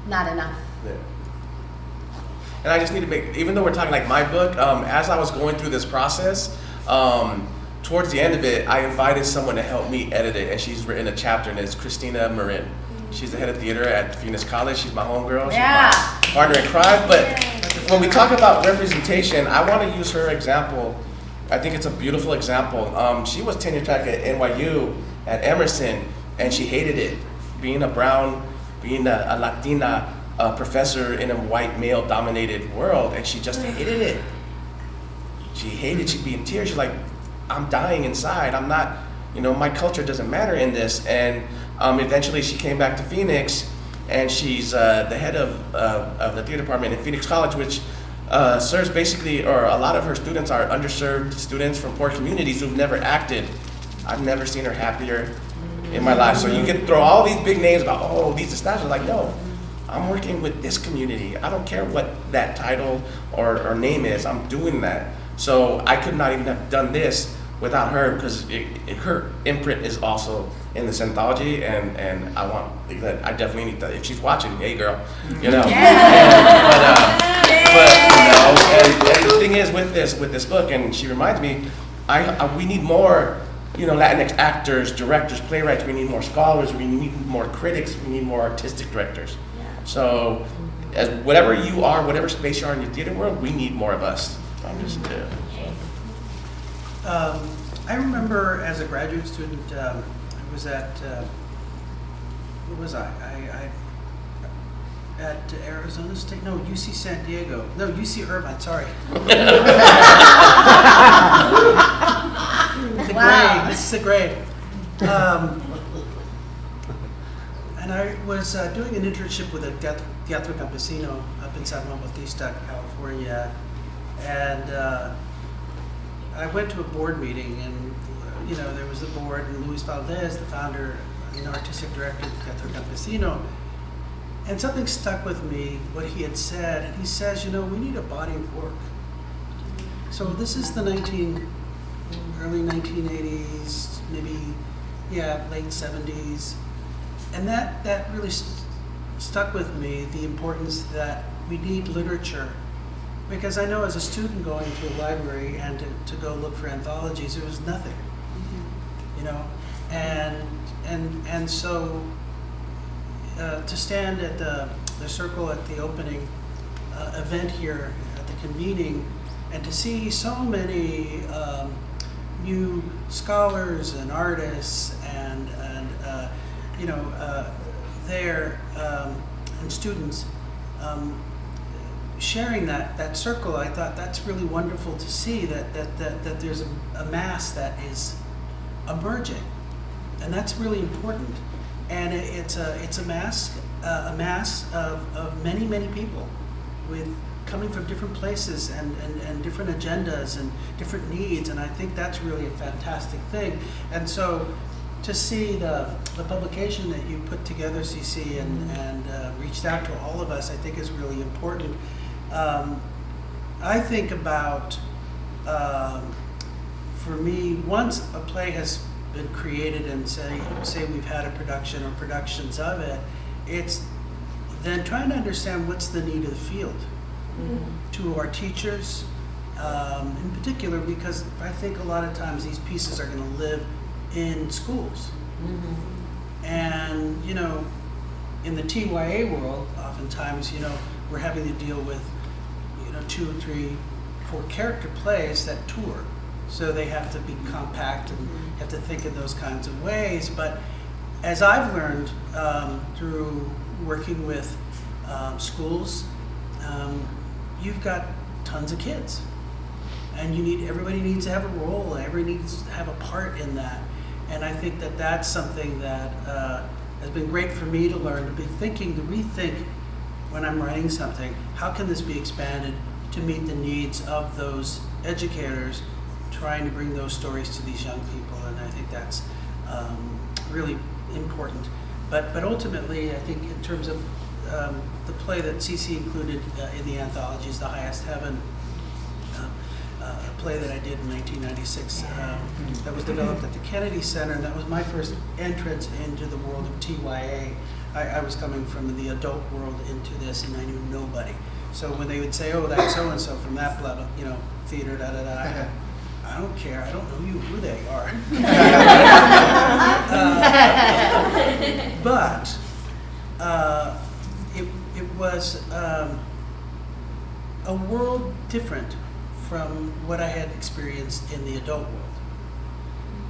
not enough. Yeah. And I just need to make, even though we're talking like my book, um, as I was going through this process, um, towards the end of it, I invited someone to help me edit it, and she's written a chapter, and it's Christina Marin. She's the head of theater at Phoenix College. She's my homegirl. She's Yeah. my partner in crime. But when we talk about representation, I want to use her example. I think it's a beautiful example. Um, she was tenure track at NYU at Emerson, and she hated it. Being a brown, being a, a Latina uh, professor in a white male-dominated world, and she just hated it. She hated. She'd be in tears. She's like, "I'm dying inside. I'm not. You know, my culture doesn't matter in this." And um, eventually, she came back to Phoenix, and she's uh, the head of uh, of the theater department at Phoenix College, which uh, serves basically, or a lot of her students are underserved students from poor communities who've never acted I've never seen her happier in my life. So you can throw all these big names about, oh, these establishments. Like, no, I'm working with this community. I don't care what that title or, or name is. I'm doing that. So I could not even have done this without her because it, it, her imprint is also in this anthology, and, and I want I definitely need to. If she's watching, hey girl, you know. And, but, uh, but you know, and, and the thing is with this with this book, and she reminds me, I, I we need more. You know, Latinx actors, directors, playwrights. We need more scholars. We need more critics. We need more artistic directors. So, as whatever you are, whatever space you are in the theater world, we need more of us. I'm just. Uh, Um, I remember as a graduate student, um, I was at, uh, where was I? I, I? At Arizona State, no, UC San Diego, no, UC Irvine, sorry. The grade, this is the grade. Um, And I was uh, doing an internship with a teat- Teatro Campesino up in San Juan Bautista, California. And uh, I went to a board meeting and, you know, there was the board and Luis Valdez, the founder and artistic director of Teatro Campesino. And something stuck with me, what he had said, and he says, you know, we need a body of work. So this is the 19, early 1980s, maybe, yeah, late 70s. And that, that really st- stuck with me, the importance that we need literature because I know as a student going to a library and to, to go look for anthologies, there was nothing, you know, and and and so uh, to stand at the the circle at the opening uh, event here at the convening, and to see so many um, new scholars and artists and and uh, you know uh, there um, and students. Um, sharing that, that circle, I thought that's really wonderful to see that, that, that, that there's a, a mass that is emerging. And that's really important. And it, it's a, it's a mass, uh, a mass of, of many, many people with coming from different places and, and, and different agendas and different needs. And I think that's really a fantastic thing. And so to see the, the publication that you put together, CC, and, and uh, reached out to all of us, I think is really important. Um, I think about, um, for me, once a play has been created and say, say we've had a production or productions of it, it's then trying to understand what's the need of the field to our teachers, um, in particular, because I think a lot of times these pieces are going to live in schools. And, you know, in the TYA world, oftentimes, you know, we're having to deal with, know, two or three, four character plays that tour. So they have to be compact and have to think in those kinds of ways. But as I've learned um, through working with um, schools, um, you've got tons of kids. And you need, everybody needs to have a role, everybody needs to have a part in that. And I think that that's something that uh, has been great for me to learn, to be thinking, to rethink when I'm writing something, how can this be expanded to meet the needs of those educators trying to bring those stories to these young people, and I think that's um, really important. But, but ultimately, I think in terms of um, the play that CC included uh, in the anthology is The Highest Heaven, uh, uh, a play that I did in 1996 um, that was developed at the Kennedy Center, and that was my first entrance into the world of TYA. I, I was coming from the adult world into this, and I knew nobody. So when they would say, "Oh, that's so and so from that blah, blah, you know, theater, da da da," I, I don't care. I don't know you who they are. Uh, but uh, it it was um, a world different from what I had experienced in the adult world.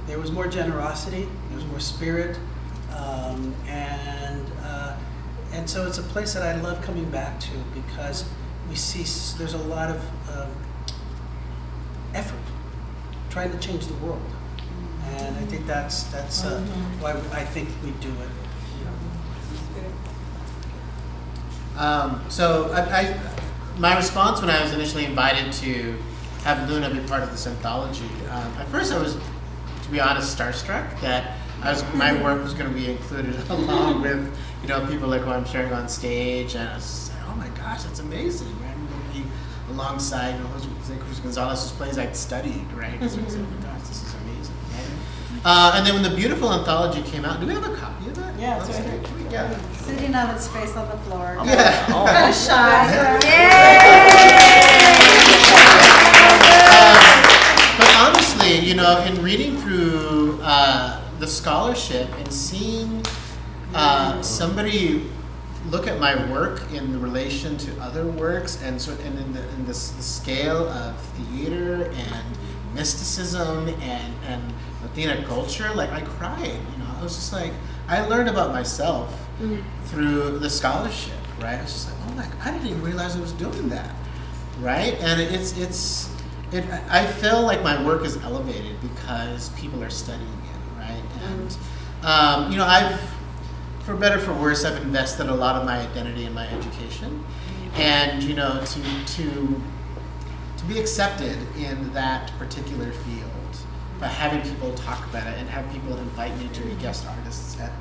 There was more generosity, there was more spirit, um, and and so it's a place that I love coming back to because we see there's a lot of um, effort trying to change the world, and I think that's that's uh, why I think we do it. Um, so I, I, my response when I was initially invited to have Luna be part of this anthology, um, at first I was to be honest, starstruck that I was, my work was going to be included along with, you know, people like who I'm sharing on stage, and I was just like, oh my gosh, that's amazing, right? I'm going to be alongside, you know, Jose Jose Cruz Gonzalez's plays I'd studied, right? So it's like, oh my gosh, this is amazing, right? Uh, and then when the beautiful anthology came out, do we have a copy of that? Yeah, it's Let's right here. Yeah. Sitting on its face on the floor. Yeah. Kind of shy. But honestly, you know, in reading through uh, the scholarship and seeing uh, somebody look at my work in relation to other works and sort and in the, in this the scale of theater and mysticism and and Latina culture, like I cried. You know, I was just like I learned about myself through the scholarship, right? I was just like, oh my, I didn't even realize I was doing that, right? And it's it's it. I feel like my work is elevated because people are studying it, right? And um, you know, I've for better for worse, I've invested a lot of my identity in my education, and you know, to to to be accepted in that particular field by having people talk about it and have people invite me to be guest artists at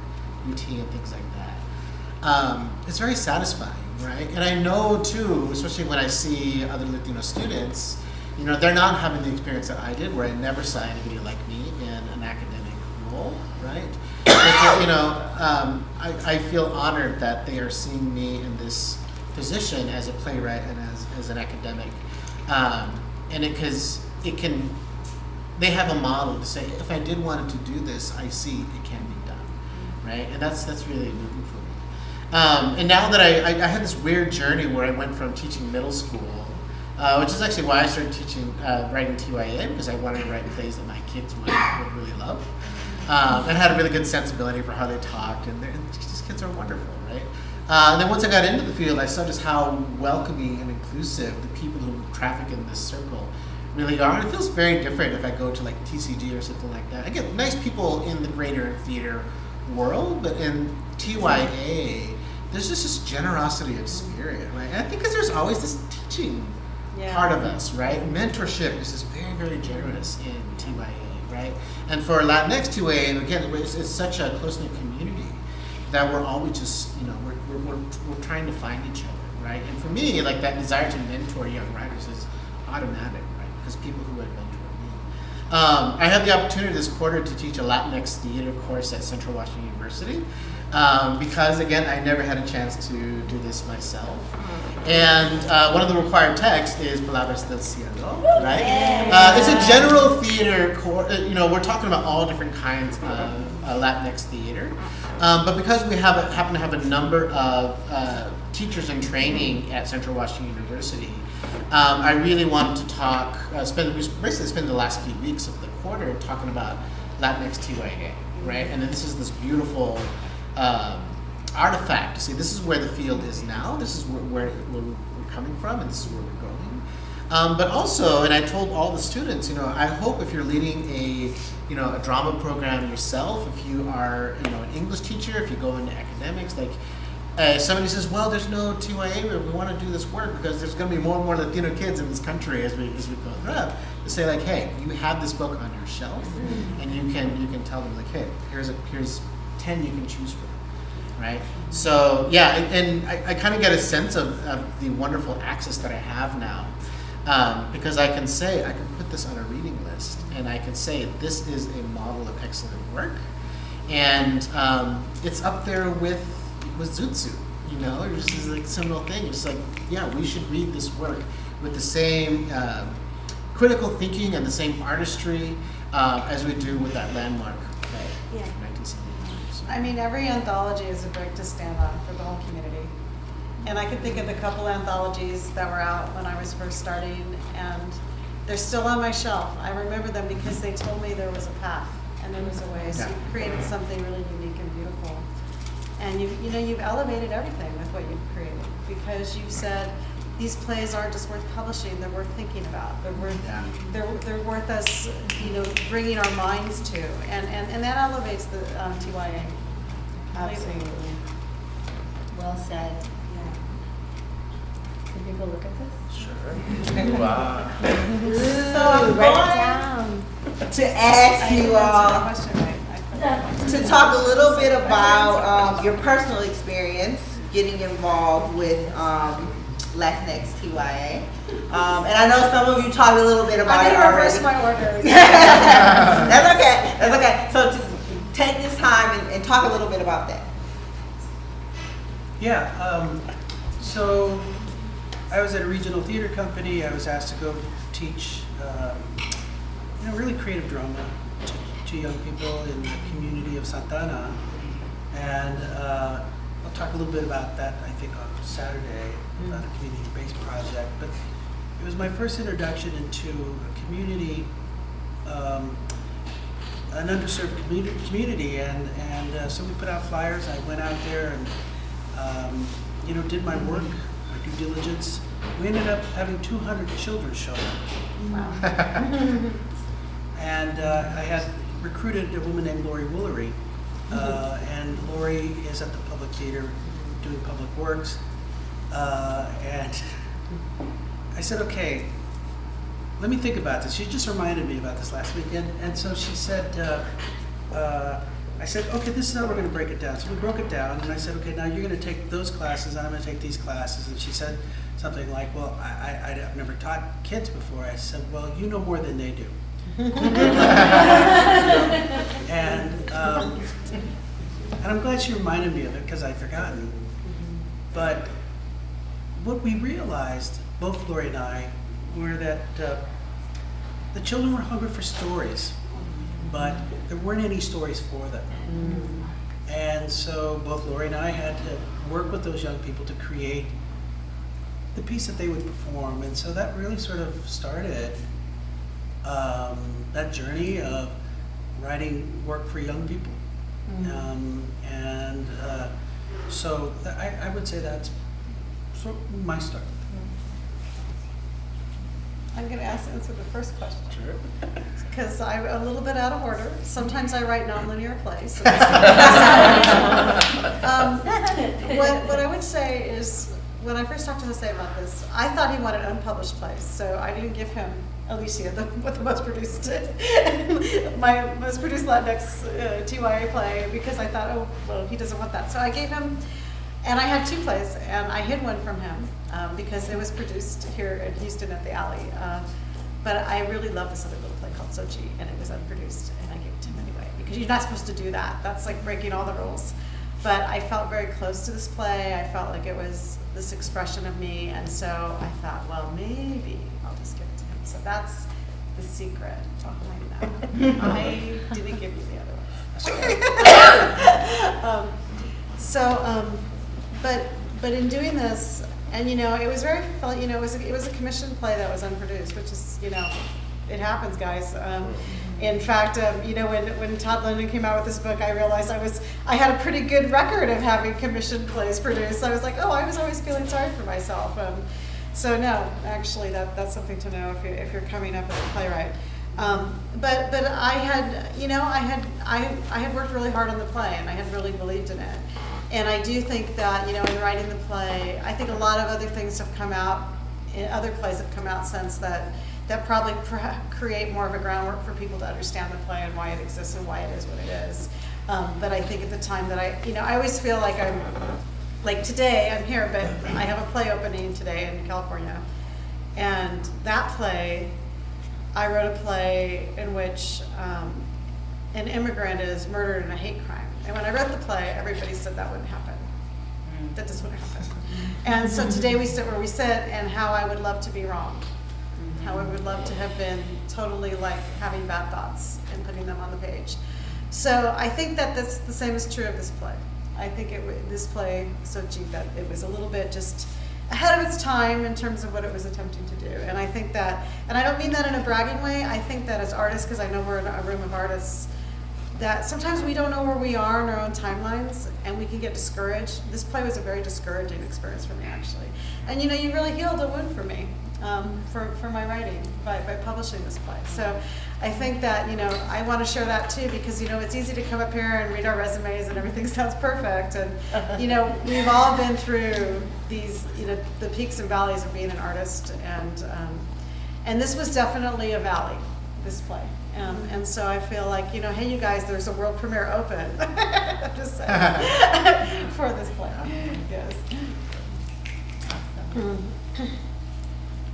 UT and things like that. Um, it's very satisfying, right? And I know too, especially when I see other Latino students, you know, they're not having the experience that I did, where I never saw anybody like me in an academic role, right? But, you know, um, I, I feel honored that they are seeing me in this position as a playwright and as, as an academic. Um, and it, cause it can, they have a model to say, if I did want to do this, I see it can be done, right? And that's, that's really moving for me. Um, and now that I, I, I had this weird journey where I went from teaching middle school, uh, which is actually why I started teaching, uh, writing TYA, because I wanted to write plays that my kids would, would really love. Um, and had a really good sensibility for how they talked, and, and these kids are wonderful, right? Uh, and then once I got into the field, I saw just how welcoming and inclusive the people who traffic in this circle really are. And it feels very different if I go to like TCG or something like that. I get nice people in the greater theater world, but in TYA, there's just this generosity of spirit, right? And I think because there's always this teaching Yeah. part of us, right? Mentorship is just very, very generous in TYA, right? And for Latinx TYA, and again, it's, it's such a close knit community that we're always just, you know, we're, we're, we're, we're trying to find each other, right? And for me, like that desire to mentor young writers is automatic, right? Because people who had mentored me. Um, I had the opportunity this quarter to teach a Latinx theater course at Central Washington University. Um, because again, I never had a chance to do this myself. And uh, one of the required texts is Palabras del Cielo, right? Uh, it's a general theater course. You know, we're talking about all different kinds of uh, Latinx theater. Um, but because we have a, happen to have a number of uh, teachers in training at Central Washington University, um, I really wanted to talk, uh, spend, we basically spend the last few weeks of the quarter talking about Latinx TYA, right? And then this is this beautiful um, artifact to see this is where the field is now, this is where, where, where we're coming from, and this is where we're going. Um, but also, and I told all the students, you know, I hope if you're leading a, you know, a drama program yourself, if you are, you know, an English teacher, if you go into academics, like, uh, somebody says, well, there's no TYA, but we want to do this work because there's going to be more and more Latino kids in this country as we as we go up. To say like, hey, you have this book on your shelf, and you can you can tell them like, hey, here's a here's ten you can choose from right? So yeah, and, and I, I kind of get a sense of, of the wonderful access that I have now, um, because I can say I can put this on a reading list, and I can say this is a model of excellent work, and um, it's up there with with Zoot Suit, you know, it's just like a similar thing. It's like yeah, we should read this work with the same um critical thinking and the same artistry uh, as we do with that landmark play Yeah. From 1979. So- I mean, every anthology is a brick to stand on for the whole community. And I can think of a couple anthologies that were out when I was first starting, and they're still on my shelf. I remember them because they told me there was a path and there was a way. So Yeah. you created something really unique and beautiful. And you, you know, you've elevated everything with what you've created because you've said these plays aren't just worth publishing; they're worth thinking about. They're worth Yeah. they're, they're worth us, you know, bringing our minds to, and, and, and that elevates the um, TYA. Absolutely. Well said. Can people look at this? Sure. Wow. So I'm Write going, down. to ask you all Question, right? I- to talk a little bit about um, your personal experience getting involved with um, Latinx TYA. Um, and I know some of you talked a little bit about I'm it gonna already. reverse my order. That's okay, that's okay. So to take this time and, and talk a little bit about that. Yeah, um, so I was at a regional theater company. I was asked to go teach, um, you know, really creative drama to, to young people in the community of Santa Ana. And uh, I'll talk a little bit about that, I think, on Saturday, about a community-based project. But it was my first introduction into a community, um, an underserved community, community and, and uh, so we put out flyers. I went out there and, um, you know, did my work, my due diligence. We ended up having 200 children show up. Wow. And uh, I had recruited a woman named Laurie Woolery. Uh, and Lori is at the Public Theater doing public works. Uh, and I said, okay, let me think about this. She just reminded me about this last weekend. And so she said, uh, uh, I said, okay, this is how we're going to break it down. So we broke it down, and I said, okay, now you're going to take those classes, and I'm going to take these classes. And she said something like, well, I, I, I've never taught kids before. I said, well, you know more than they do. and um, and I'm glad she reminded me of it because I'd forgotten. But what we realized, both Laurie and I, were that uh, the children were hungry for stories, but there weren't any stories for them. And so both Laurie and I had to work with those young people to create the piece that they would perform. And so that really sort of started um, that journey of writing work for young people. Um, and uh, so th- I, I would say that's of my start. I'm gonna ask, answer the first question. Sure. Because I'm a little bit out of order. Sometimes I write nonlinear plays. so Um, What, what I would say is, when I first talked to Jose about this, I thought he wanted unpublished plays, so I didn't give him Alicia, the, what the most produced, my most produced Latinx uh, TYA play, because I thought, oh, well, he doesn't want that. So I gave him, and I had two plays, and I hid one from him, um, because it was produced here in Houston at the Alley. Uh, But I really love this other little play called Sochi, and it was unproduced, and I gave it to him anyway, because you're not supposed to do that. That's like breaking all the rules. But I felt very close to this play. I felt like it was this expression of me, and so I thought, well, maybe I'll just give it to him. So that's the secret behind that. I didn't give you the other ones. Um, So, um, but, but in doing this, and you know, it was very, felt- you know, it was, a- it was a commissioned play that was unproduced, which is, you know, it happens, guys. Um, in fact, um, you know, when, when Todd London came out with this book, I realized I was, I had a pretty good record of having commissioned plays produced. I was like, oh, I was always feeling sorry for myself. Um, so no, actually, that, that's something to know if you're, if you're coming up as a playwright. Um, but, but I had, you know, I had, I, I had worked really hard on the play and I had really believed in it. And I do think that, you know, in writing the play, I think a lot of other things have come out, in other plays have come out since that, that probably pr- create more of a groundwork for people to understand the play and why it exists and why it is what it is. Um, but I think at the time that I, you know, I always feel like I'm, like today, I'm here, but I have a play opening today in California. And that play, I wrote a play in which um, an immigrant is murdered in a hate crime. And when I read the play, everybody said that wouldn't happen. Mm. That just wouldn't happen. And so today we sit where we sit and how I would love to be wrong. Mm-hmm. How I would love to have been totally like having bad thoughts and putting them on the page. So I think that that's the same is true of this play. I think it, this play, Sochi, that it was a little bit just ahead of its time in terms of what it was attempting to do. And I think that, and I don't mean that in a bragging way, I think that as artists, because I know we're in a room of artists, that sometimes we don't know where we are in our own timelines and we can get discouraged. This play was a very discouraging experience for me, actually. And you know, you really healed a wound for me um, for, for my writing by, by publishing this play. So I think that, you know, I want to share that too because, you know, it's easy to come up here and read our resumes and everything sounds perfect. And, you know, we've all been through these, you know, the peaks and valleys of being an artist. And, um, and this was definitely a valley, this play. And, and so I feel like, you know, hey, you guys, there's a world premiere open. Just saying, for this play, yes.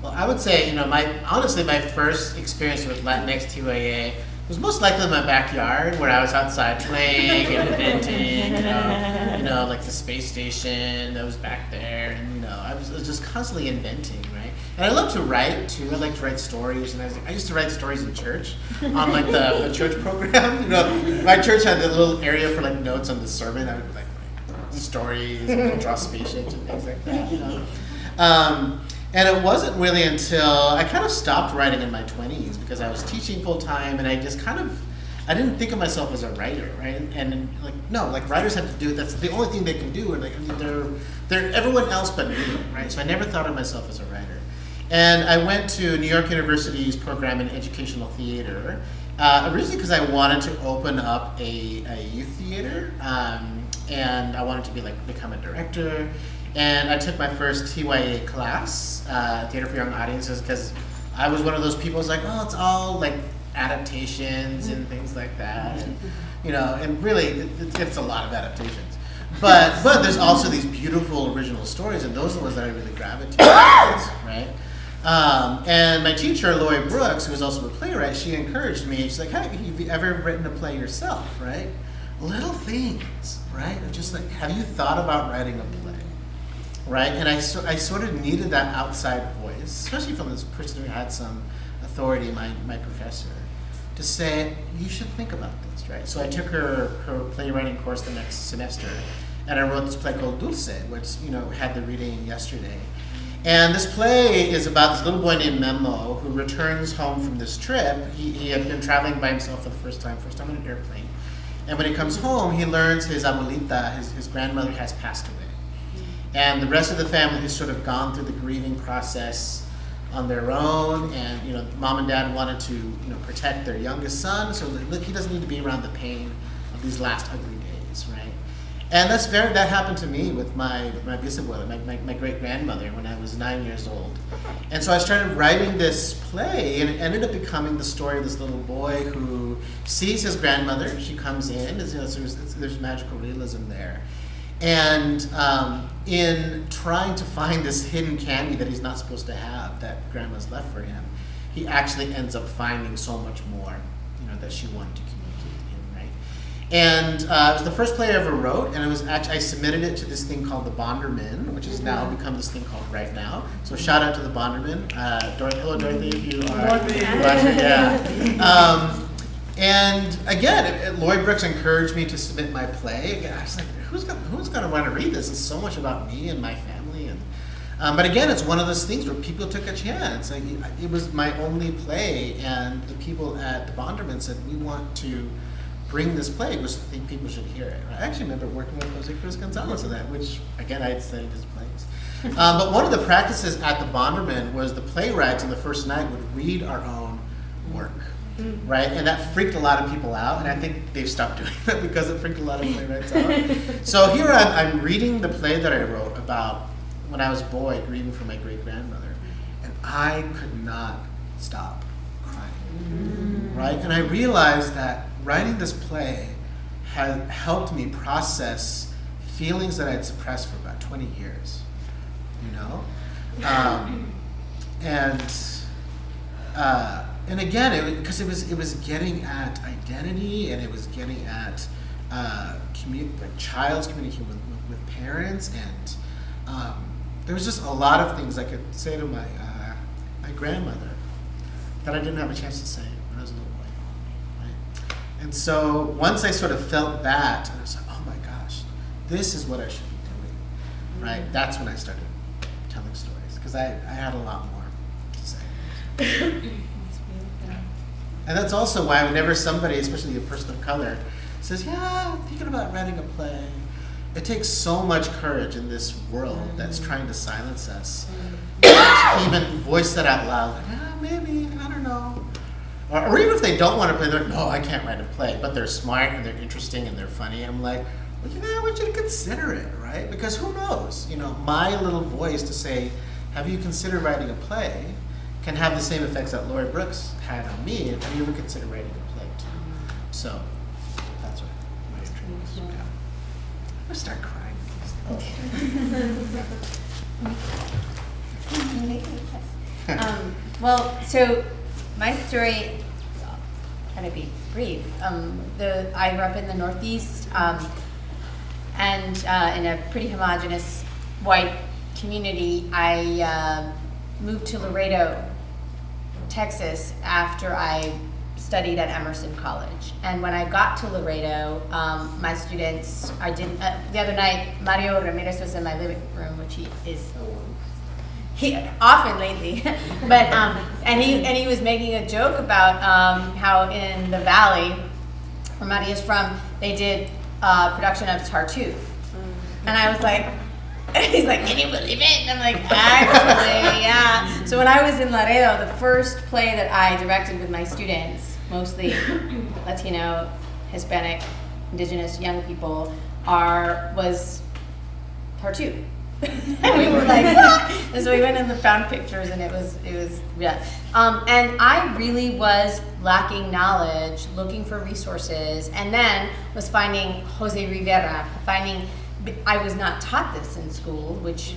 Well, I would say, you know, my honestly, my first experience with Latinx TYA was most likely in my backyard, where I was outside playing and inventing, you know, you know, like the space station that was back there, and you know, I was, I was just constantly inventing, right? And I love to write too. I like to write stories, and I, was, I used to write stories in church on like the, the church program. You know, my church had a little area for like notes on the sermon. I would like write stories, and draw spaceships and things like that. You know. Um, and it wasn't really until I kind of stopped writing in my 20s because I was teaching full time and I just kind of I didn't think of myself as a writer, right? And, and like no, like writers have to do it. that's the only thing they can do and like they're they're everyone else but me, right? So I never thought of myself as a writer. And I went to New York University's program in educational theater, uh, originally because I wanted to open up a, a youth theater, um, and I wanted to be like become a director. And I took my first TYA class, uh, Theater for Young Audiences, because I was one of those people who's like, oh, it's all like adaptations and things like that. And, you know, and really, it, it's- a lot of adaptations. But, but there's also these beautiful original stories, and those are the ones that I really gravitate towards, right? Um, and my teacher, Laurie Brooks, who was also a playwright, she encouraged me. She's like, "Hey, have you ever written a play yourself? Right? Little things, right? Just like, have you thought about writing a play? Right? And I, so, I sort of needed that outside voice, especially from this person who had some authority, my, my professor, to say, you should think about this, right? So I took her, her playwriting course the next semester, and I wrote this play called Dulce, which, you know, had the reading yesterday. And this play is about this little boy named Memo who returns home from this trip. He, he had been traveling by himself for the first time, first time on an airplane. And when he comes home, he learns his abuelita, his, his grandmother, has passed away. And the rest of the family has sort of gone through the grieving process on their own. And, you know, mom and dad wanted to, you know, protect their youngest son, so look, he doesn't need to be around the pain of these last ugly? And that's very, that happened to me with my, my bisabuela, my, my, my great grandmother, when I was nine years old. And so I started writing this play, and it ended up becoming the story of this little boy who sees his grandmother. She comes in, you know, there's, there's magical realism there. And um, in trying to find this hidden candy that he's not supposed to have, that grandma's left for him, he actually ends up finding so much more, you know, that she wanted to? And uh, it was the first play I ever wrote, and it was actually I submitted it to this thing called the Bonderman, which has now become this thing called Write Now. So shout out to the Bonderman, uh, Dorothy, hello Dorothy, if you are Dorothy. watching, yeah. Um, and again, it, it, Laurie Brooks encouraged me to submit my play. Again, I was like, who's gonna, who's gonna want to read this? It's so much about me and my family. And um, but again, it's one of those things where people took a chance. Like it was my only play, and the people at the Bonderman said we want to bring this play, which I think people should hear it. I actually remember working with Jose Cruz Gonzalez on that, which again I had studied his plays. Um, but one of the practices at the Bonderman was the playwrights on the first night would read our own work right? And that freaked a lot of people out, and I think they've stopped doing that because it freaked a lot of playwrights out. so here I'm, I'm reading the play that I wrote about when I was a boy grieving for my great grandmother, and I could not stop crying, right? And I realized that writing this play had helped me process feelings that I'd suppressed for about 20 years, you know? Um, and uh, and again, it because it, it, was it was getting at identity and it was getting at uh, like child's communication with, with, with parents and um, there was just a lot of things I could say to my uh, my grandmother that I didn't have a chance to say when I was little? And so once I sort of felt that, I was like, oh my gosh, this is what I should be doing, right? That's when I started telling stories because I, I had a lot more to say. And that's also why whenever somebody, especially a person of color, says, yeah, I'm thinking about writing a play, it takes so much courage in this world that's mm-hmm. trying to silence us mm-hmm. to even voice that out loud. Like, yeah, maybe, I don't know. Or, even if they don't want to play, they're like, no, I can't write a play, but they're smart and they're interesting and they're funny. I'm like, well, you know, I want you to consider it, right? Because who knows? You know, my little voice to say, have you considered writing a play? can have the same effects that Laurie Brooks had on me. Have you ever considered writing a play too? So that's what my intrigue was. Yeah. I'm gonna start crying. um, well, so my story, kind of be brief. Um, the I grew up in the Northeast, um, and uh, in a pretty homogenous white community. I uh, moved to Laredo, Texas, after I studied at Emerson College. And when I got to Laredo, um, my students, I didn't. Uh, the other night, Mario Ramirez was in my living room, which he is he often lately, but um, and he and he was making a joke about um, how in the valley where Maddie is from, they did uh, production of Tartuffe, and I was like, he's like, can you believe it? And I'm like, actually, yeah. So when I was in Laredo, the first play that I directed with my students, mostly Latino, Hispanic, Indigenous young people, are was Tartuffe. and we were like, what? and so we went and found pictures, and it was it was yeah. Um, and I really was lacking knowledge, looking for resources, and then was finding Jose Rivera, finding I was not taught this in school, which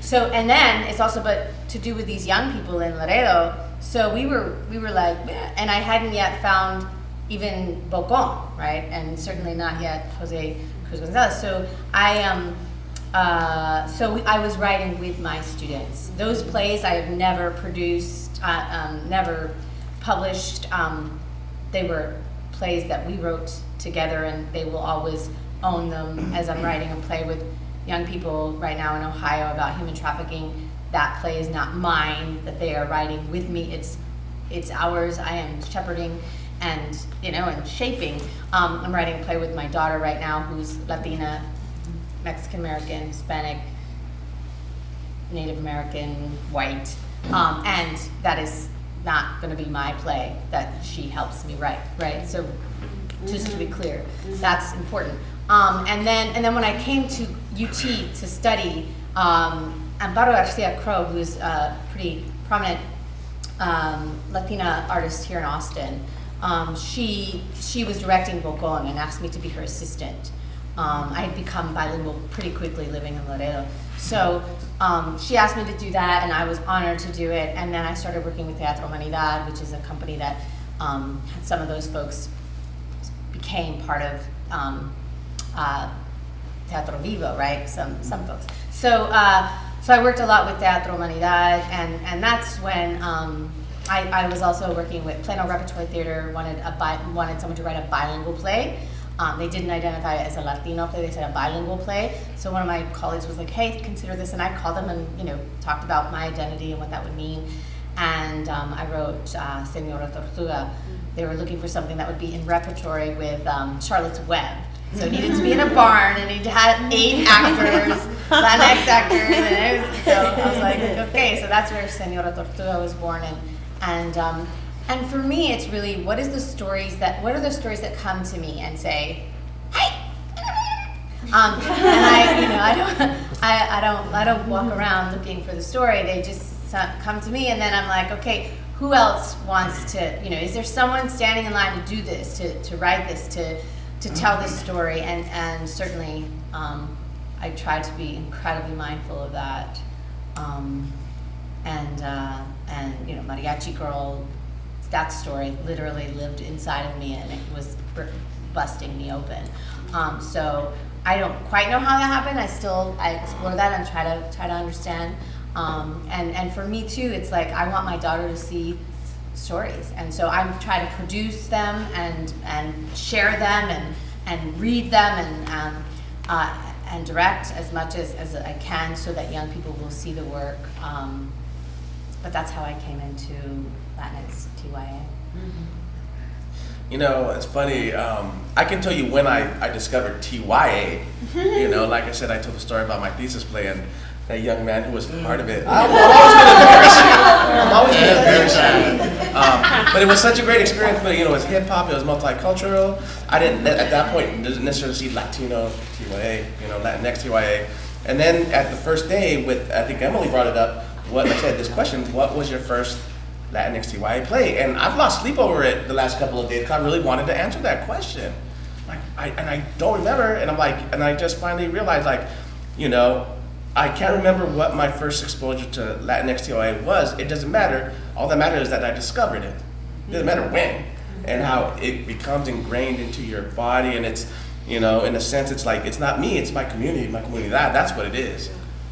so and then it's also but to do with these young people in Laredo. So we were we were like, and I hadn't yet found even Bocon, right, and certainly not yet Jose Cruz Gonzalez. So I um uh, so I was writing with my students. Those plays I have never produced, uh, um, never published. Um, they were plays that we wrote together, and they will always own them as I'm writing a play with young people right now in Ohio about human trafficking. That play is not mine; that they are writing with me. It's it's ours. I am shepherding and you know and shaping. Um, I'm writing a play with my daughter right now, who's Latina Mexican American, Hispanic, Native American, white, um, and that is not going to be my play that she helps me write, right? So, just to be clear, that's important. Um, and then, and then when I came to UT to study, um, Amparo Garcia Crow, who's a pretty prominent um, Latina artist here in Austin, um, she she was directing Bocon and asked me to be her assistant. Um, I had become bilingual pretty quickly living in Laredo. So um, she asked me to do that, and I was honored to do it. And then I started working with Teatro Humanidad, which is a company that um, some of those folks became part of um, uh, Teatro Vivo, right? Some some folks. So uh, so I worked a lot with Teatro Humanidad, and and that's when. Um, I, I was also working with Plano Repertory Theater, wanted a bi- wanted someone to write a bilingual play, um, they didn't identify it as a Latino play, they said a bilingual play. So one of my colleagues was like, hey, consider this. And I called them and, you know, talked about my identity and what that would mean. And um, I wrote uh, Senora Tortuga. They were looking for something that would be in repertory with um, Charlotte's Web. So it needed to be in a barn and it had eight actors, Latinx actors. And was, so I was like, okay, so that's where Senora Tortuga was born. And, and um, and for me, it's really what is the stories that what are the stories that come to me and say, "Hey." Um, and I, you know, I don't, I, I don't, I don't walk around looking for the story. They just come to me, and then I'm like, okay, who else wants to, you know, is there someone standing in line to do this, to, to write this, to, to tell this story? And and certainly, um, I try to be incredibly mindful of that. Um, and uh, and you know, Mariachi Girl that story literally lived inside of me and it was busting me open. Um, so I don't quite know how that happened. I still I explore that and try to try to understand. Um, and and for me too, it's like I want my daughter to see stories, and so I'm trying to produce them and and share them and and read them and um, uh, and direct as much as, as I can so that young people will see the work. Um, but that's how I came into Latinx TYA. You know, it's funny. Um, I can tell you when I, I discovered TYA. you know, like I said, I told the story about my thesis play and that young man who was part of it. I'm always going to embarrass you. I'm always going to embarrass you. Um, but it was such a great experience. But you know, it was hip hop. It was multicultural. I didn't at that point didn't necessarily see Latino TYA. You know, Latinx TYA. And then at the first day, with I think Emily brought it up what I said, this question, what was your first Latinx TYA play? And I've lost sleep over it the last couple of days because I really wanted to answer that question. Like, I, and I don't remember, and I'm like, and I just finally realized, like, you know, I can't remember what my first exposure to Latinx TYA was. It doesn't matter. All that matters is that I discovered it. It doesn't matter when and how it becomes ingrained into your body, and it's, you know, in a sense, it's like it's not me, it's my community, my community. That that's what it is.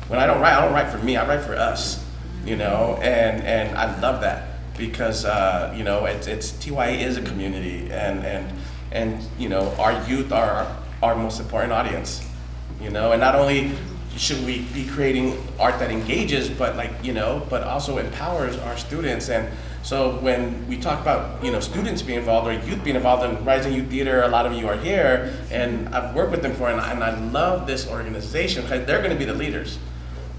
When I don't write, I don't write for me. I write for us, you know, and and I love that because uh, you know it's it's TYA is a community, and and and you know our youth are our most important audience, you know, and not only should we be creating art that engages, but like you know, but also empowers our students. And so when we talk about you know students being involved or youth being involved in Rising Youth Theater, a lot of you are here, and I've worked with them for, and I, and I love this organization because they're going to be the leaders,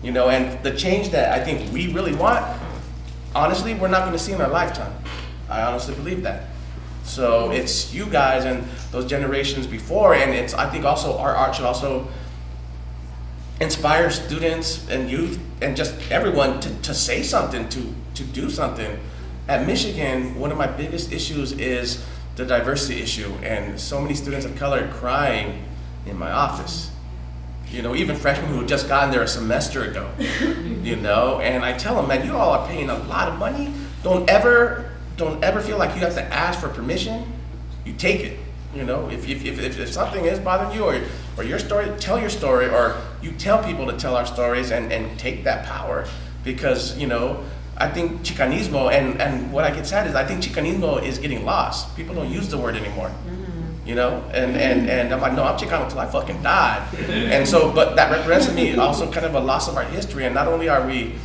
you know, and the change that I think we really want, honestly, we're not going to see in our lifetime. I honestly believe that. So it's you guys and those generations before, and it's I think also our art should also inspire students and youth and just everyone to, to say something, to, to do something. At Michigan, one of my biggest issues is the diversity issue, and so many students of color crying in my office. You know, even freshmen who had just gotten there a semester ago, you know, and I tell them, man, you all are paying a lot of money. Don't ever, don't ever feel like you have to ask for permission. You take it. You know, if, if, if, if something is bothering you or, or your story, tell your story or you tell people to tell our stories and, and take that power. Because, you know, I think Chicanismo, and, and what I get sad is I think Chicanismo is getting lost. People don't use the word anymore. Mm-hmm. You know, and, and, and I'm like, no, I'm Chicano until I fucking die. And so, but that represents to me also kind of a loss of our history. And not only are we,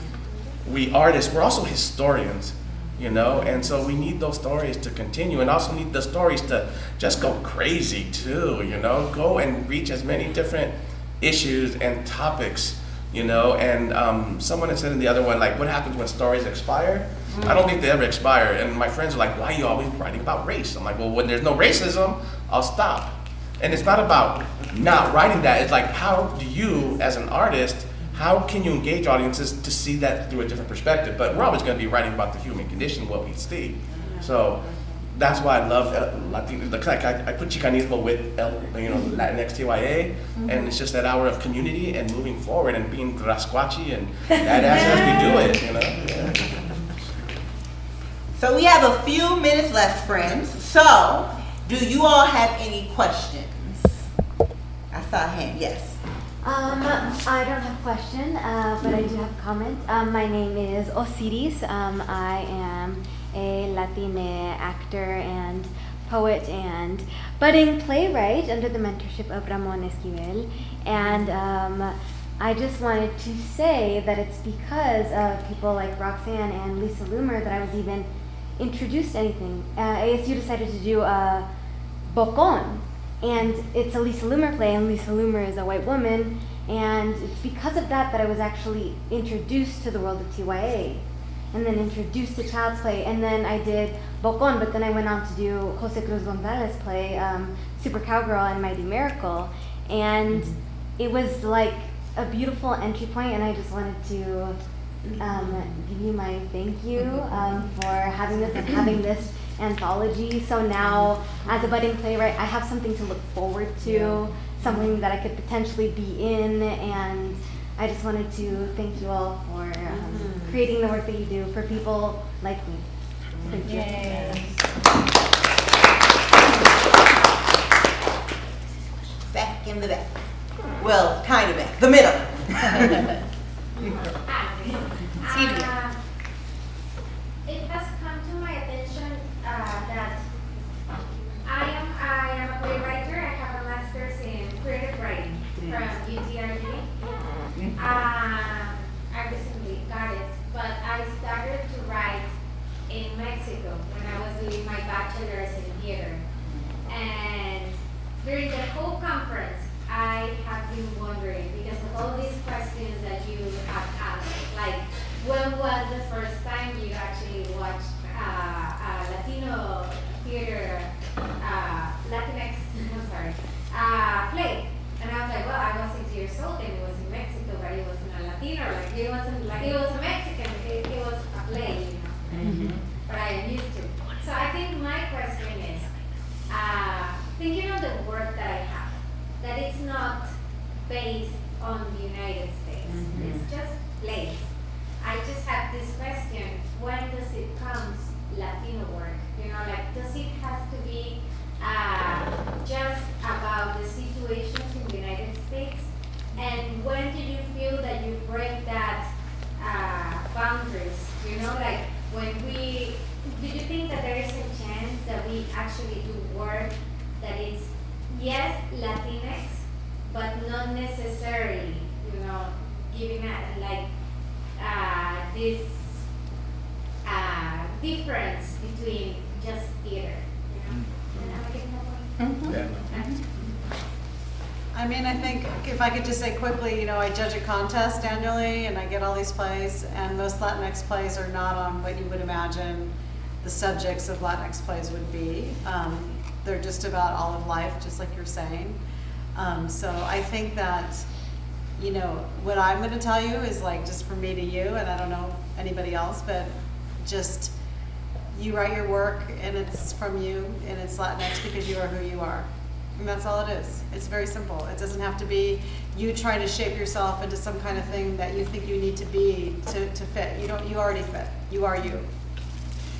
we artists, we're also historians you know? And so we need those stories to continue and also need the stories to just go crazy too you know? Go and reach as many different issues and topics you know? And um, someone had said in the other one like what happens when stories expire i don't think they ever expire and my friends are like why are you always writing about race i'm like well when there's no racism i'll stop and it's not about not writing that it's like how do you as an artist how can you engage audiences to see that through a different perspective? But we're always going to be writing about the human condition, what we see. So that's why I love uh, Latino. Like I, I put Chicanismo with El, you know Latinx TYA, mm-hmm. and it's just that hour of community and moving forward and being rasquachi and badass as we do it. You know. Yeah. So we have a few minutes left, friends. So, do you all have any questions? I saw a hand. Yes. Um, I don't have a question, uh, but I do have a comment. Um, my name is Osiris. Um, I am a Latina actor and poet and budding playwright under the mentorship of Ramon Esquivel. And um, I just wanted to say that it's because of people like Roxanne and Lisa Loomer that I was even introduced anything. Uh, ASU decided to do a Bocon, and it's a Lisa Loomer play, and Lisa Loomer is a white woman. And it's because of that that I was actually introduced to the world of TYA. And then introduced to Child's Play. And then I did Bocon, but then I went on to do Jose Cruz Gonzalez play, um, Super Cowgirl and Mighty Miracle. And mm-hmm. it was like a beautiful entry point, and I just wanted to um, give you my thank you um, for having this and having this anthology. So now, as a budding playwright, I have something to look forward to, yeah. something that I could potentially be in, and I just wanted to thank you all for um, mm-hmm. creating the work that you do for people like me. Thank you. Yay. Back in the back. Well, kind of back. The middle. Uh, it has come to my attention uh, that I am I am a playwright. I have a master's in creative writing from UTRG. Uh, I recently got it, but I started to write in Mexico when I was doing my bachelor's in theater. And during the whole conference, I have been wondering, because of all these questions that you have asked, like when was the first time you actually watched uh, uh Latino theater, uh, Latinx, I'm sorry, uh, play? And I was like, well, I was six years old and it was in Mexico, but it wasn't a Latino, like it wasn't like it was a Mexican, it, it was a play, you know. Mm -hmm. But I am used to. So I think my question is, uh, thinking of the work that I it's not based on the United States. It's just place. I just have this question, when does it comes Latino work? You know, like, does it have to be uh, just about the situations in the United States? And when do you feel that you break that uh, boundaries? You know, like when we, do you think that there is a chance that we actually do work that is, yes, Latinx, but not necessarily, you know, giving a, like, uh, this uh, difference between just theater, you know? Am I getting that point? I mean, I think if I could just say quickly, you know, I judge a contest annually and I get all these plays and most Latinx plays are not on what you would imagine the subjects of Latinx plays would be. Um, they're just about all of life, just like you're saying. Um, so I think that, you know, what I'm gonna tell you is like just from me to you, and I don't know anybody else, but just you write your work and it's from you and it's Latinx because you are who you are. And that's all it is. It's very simple. It doesn't have to be you trying to shape yourself into some kind of thing that you think you need to be to, to fit. You don't, you already fit. You are you.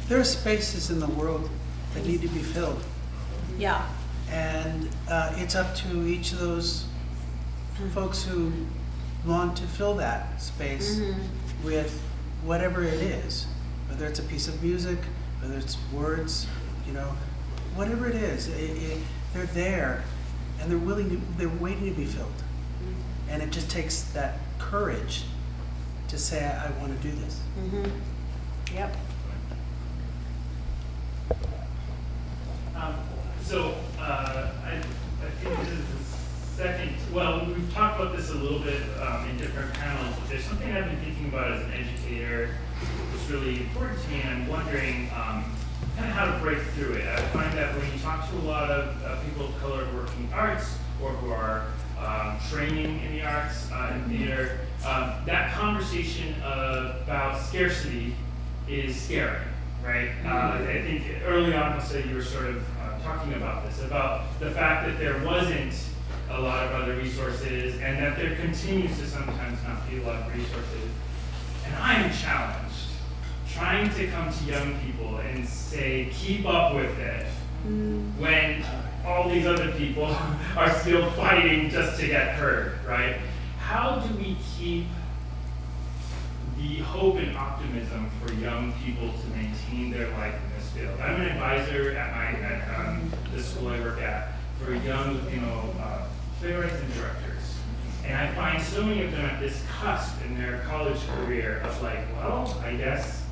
There are spaces in the world that need to be filled. Yeah. And uh, it's up to each of those folks who want to fill that space Mhm. with whatever it is, whether it's a piece of music, whether it's words, you know, whatever it is, it, it, they're there and they're willing to, they're waiting to be filled. And it just takes that courage to say, I, I want to do this. Mm-hmm. Yep. Um, so, uh, I, I think this is the second, well, we've talked about this a little bit, um, in different panels, but there's something I've been thinking about as an educator that's really important to me, and I'm wondering, um, kind of how to break through it. I find that when you talk to a lot of uh, people of color working arts, or who are um, training in the arts, uh, in theater, um, that conversation about scarcity is scary, right? Uh, I think early on, Jose, you were sort of uh, talking about this, about the fact that there wasn't a lot of other resources, and that there continues to sometimes not be a lot of resources. And I am challenged trying to come to young people and say, keep up with it, when all these other people are still fighting just to get heard, right? How do we keep the hope and optimism for young people to maintain their life in this field? I'm an advisor at my at um, the school I work at for young, you know, uh, playwrights and directors. And I find so many of them at this cusp in their college career of like, well, I guess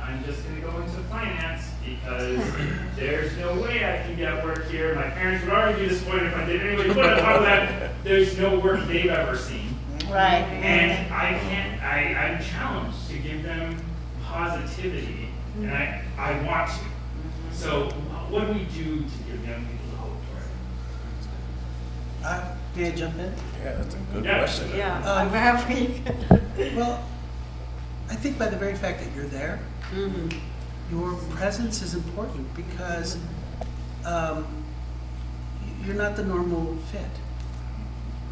I'm just gonna go into finance because there's no way I can get work here. My parents would already be disappointed if I did anyway, but on top of that, there's no work they've ever seen. Right. And I can't, I, I'm challenged to give them positivity, and I, I want to. So what do we do to give young people hope for it? Uh, may I jump in? Yeah, that's a good Yeah. question. Yeah. Um, I'm happy. Well, I think by the very fact that you're there, mm-hmm. your presence is important because um, y- you're not the normal fit.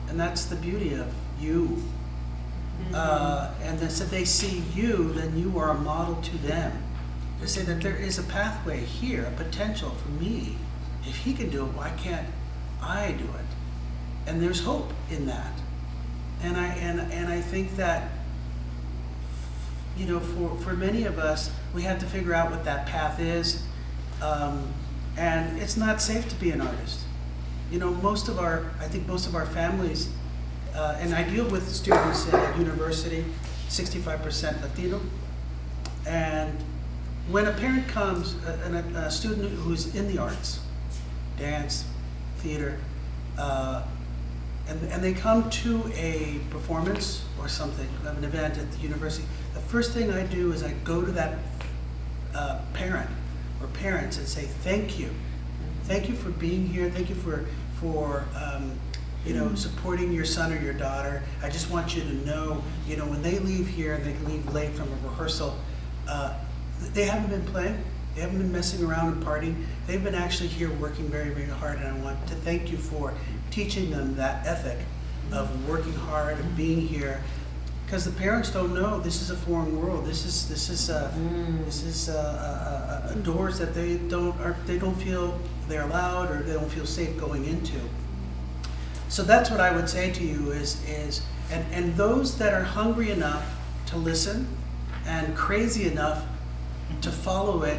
And that's the beauty of you. Uh, and then so they see you, then you are a model to them. To say that there is a pathway here, a potential for me. If he can do it, why can't I do it? And there's hope in that. And I and and I think that you know, for, for many of us, we have to figure out what that path is. Um, and it's not safe to be an artist. You know, most of our, I think most of our families, uh, and I deal with students at university, 65% Latino. And when a parent comes, a, a, student who's in the arts, dance, theater, uh, and, and they come to a performance or something, an event at the university, the first thing I do is I go to that uh, parent or parents and say, thank you. Thank you for being here. Thank you for, for um, you know, supporting your son or your daughter. I just want you to know, you know, when they leave here and they leave late from a rehearsal, uh, they haven't been playing. They haven't been messing around and partying. They've been actually here working very, very hard, and I want to thank you for teaching them that ethic of working hard, of being here. Because the parents don't know this is a foreign world. This is this is uh, this is uh, uh, doors that they don't are they don't feel they're allowed or they don't feel safe going into. So that's what I would say to you is, is and, and those that are hungry enough to listen and crazy enough to follow it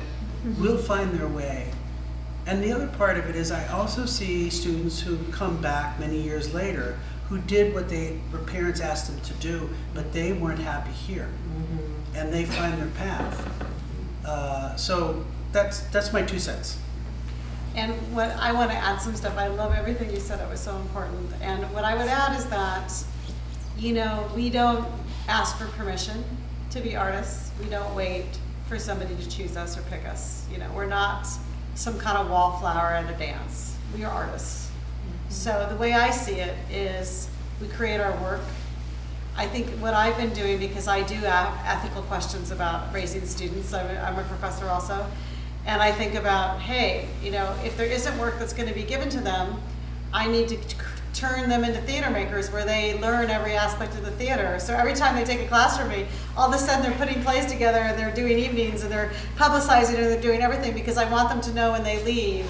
will find their way. And the other part of it is I also see students who come back many years later who did what they, their parents asked them to do, but they weren't happy here. And they find their path. Uh, so that's, that's my two cents. And what, I want to add some stuff, I love everything you said, it was so important. And what I would add is that, you know, we don't ask for permission to be artists. We don't wait for somebody to choose us or pick us. You know, we're not some kind of wallflower at a dance. We are artists. Mm-hmm. So the way I see it is we create our work. I think what I've been doing, because I do have ethical questions about raising students, I'm a, I'm a professor also, and I think about, hey, you know, if there isn't work that's going to be given to them, I need to turn them into theater makers where they learn every aspect of the theater. So every time they take a class from me, all of a sudden they're putting plays together and they're doing evenings and they're publicizing and they're doing everything because I want them to know when they leave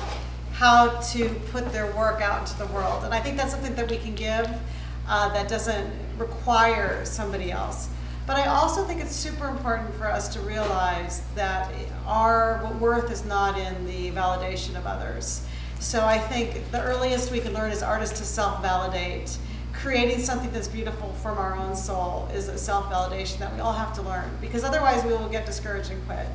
how to put their work out into the world. And I think that's something that we can give uh, that doesn't require somebody else. But I also think it's super important for us to realize that our worth is not in the validation of others. So I think the earliest we can learn as artists to self-validate. Creating something that's beautiful from our own soul is a self-validation that we all have to learn because otherwise we will get discouraged and quit.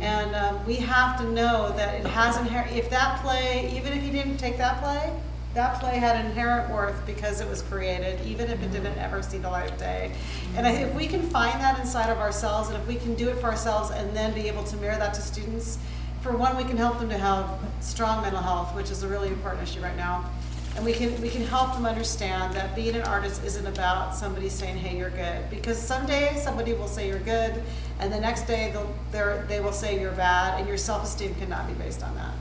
And um, we have to know that it has inherent, if that play, even if you didn't take that play, that play had inherent worth because it was created, even if it didn't ever see the light of day. And I, if we can find that inside of ourselves, and if we can do it for ourselves and then be able to mirror that to students, for one, we can help them to have strong mental health, which is a really important issue right now. And we can, we can help them understand that being an artist isn't about somebody saying, hey, you're good. Because someday somebody will say you're good, and the next day they'll, they're, will say you're bad, and your self-esteem cannot be based on that.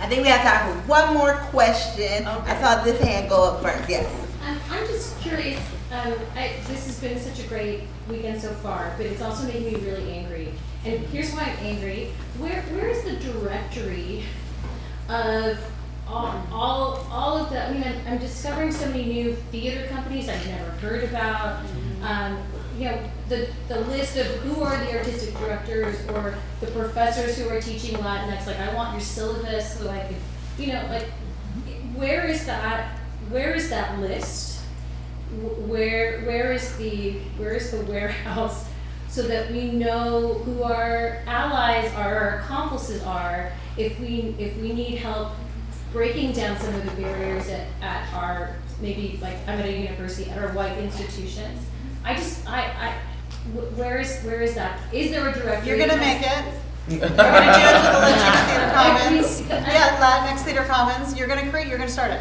I think we have time for one more question. I saw this hand go up first, yes. I'm just curious, um, I, this has been such a great weekend so far, but it's also making me really angry. And here's why I'm angry. Where, where is the directory of all, all, all of the, I mean, I'm, I'm discovering so many new theater companies I've never heard about. Um, you know, the, the list of who are the artistic directors or the professors who are teaching Latinx, like I want your syllabus so I could, you know, like, where is that, where is that list? Wh- Where, where is the, where is the warehouse so that we know who our allies are, our accomplices are, if we, if we need help breaking down some of the barriers at, at our, maybe like, I'm at a university, at our white institutions. I just, I, I, where is, where is that? Is there a director? You're gonna make it. You're gonna do it to the Latino Theater Commons. Yeah, Latinx Theater Commons, you're gonna create, you're gonna start it.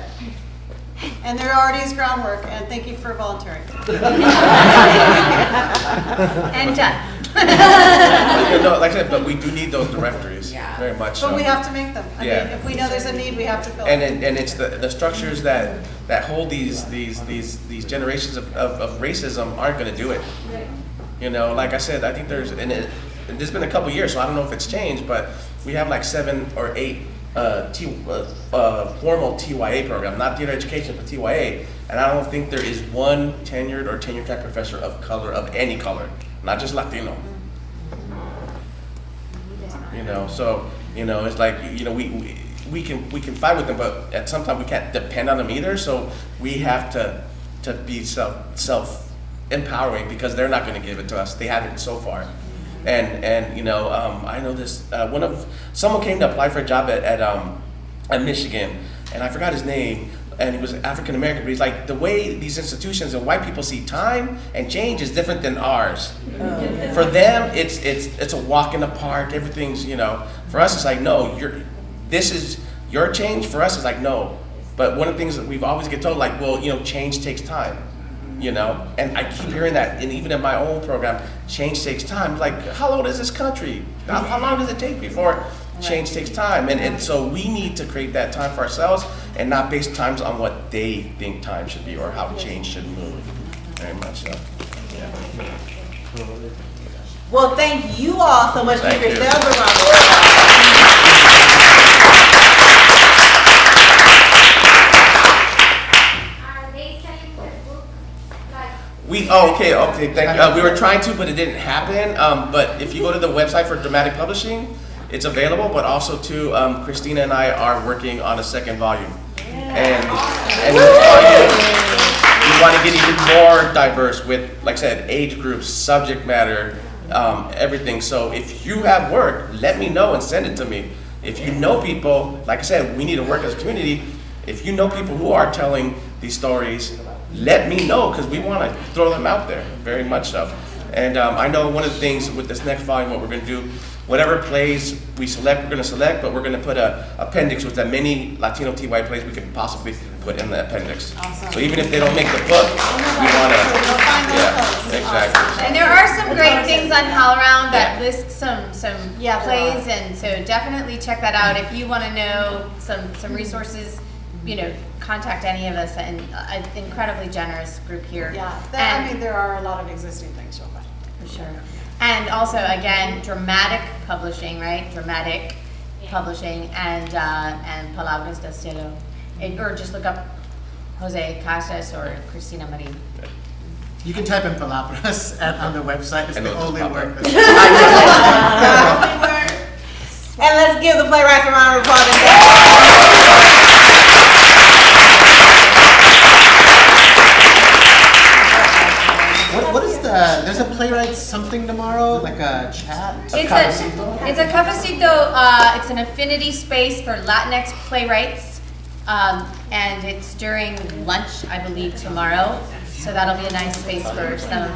And there already is groundwork, and thank you for volunteering. And done. But, you like I said, but we do need those directories, Yeah. very much so. But we have to make them. I mean, Yeah. if we know there's a need, we have to fill And, it. it- and it's the, the structures that, that hold these, these, these, these generations of, of, of racism aren't gonna do it. Right. You know, like I said, I think there's, and it, and there's been a couple years, so I don't know if it's changed, but we have like seven or eight uh, T, uh, uh, formal TYA program, not theater education, but TYA. And I don't think there is one tenured or tenure track professor of color, of any color, not just Latino. You know, so, you know, it's like, you know, we, we, we can, we can fight with them, but at some time we can't depend on them either, so we have to, to be self, self empowering because they're not gonna give it to us, they haven't so far. And, and, you know, um, I know this, uh, one of, someone came to apply for a job at, at, um, at Michigan, and I forgot his name, and he was African American, but he's like, the way these institutions and white people see time and change is different than ours. For them, it's it's it's a walk in the park. Everything's you know. For us, it's like no, you're this is your change. For us, it's like no. But one of the things that we've always get told, like, well, you know, change takes time. You know? And I keep hearing that, and even in my own program, change takes time. Like, how old is this country? How, how long does it take before change takes time? And, and so we need to create that time for ourselves and not base times on what they think time should be or how change should move. Very much so. Yeah. Well, thank you all so much. Thank Give you. yourselves a round of applause. We, oh, okay, okay, thank you. Uh, we were trying to, but it didn't happen. Um, but if you go to the website for Dramatic Publishing, it's available, but also too, um, Cristina and I are working on a second volume. And, and we we want to get even more diverse with, like I said, age groups, subject matter, um, everything. So if you have work, let me know and send it to me. If you know people, like I said, we need to work as a community. If you know people who are telling these stories, let me know because we want to throw them out there, very much so. And um, I know one of the things with this next volume, what we're going to do, whatever plays we select, we're going to select, but we're going to put a appendix with as many Latino TY plays we can possibly put in the appendix. So even if they don't make the book, we want to, yeah, exactly. And there are some great things on HowlRound that Yeah. list some, some Yeah, plays, and so definitely check that out. If you want to know some, some resources, you know, contact any of us, and an incredibly generous group here. Yeah, there- I mean, there are a lot of existing things, you'll find. For sure. And also, again, dramatic publishing, right? Dramatic publishing and, uh, and Palabras del Cielo. It- Or just look up Jose Casas or Cristina Marin. You can type in palabras at, on the website. It's And the only just pop word. And let's give the playwrights a round of applause. What, what is the? There's a playwright something tomorrow, like a chat. It's a, it's a cafecito, uh, it's an affinity space for Latinx playwrights. Um, and it's during lunch, I believe, tomorrow. So that'll be a nice space for some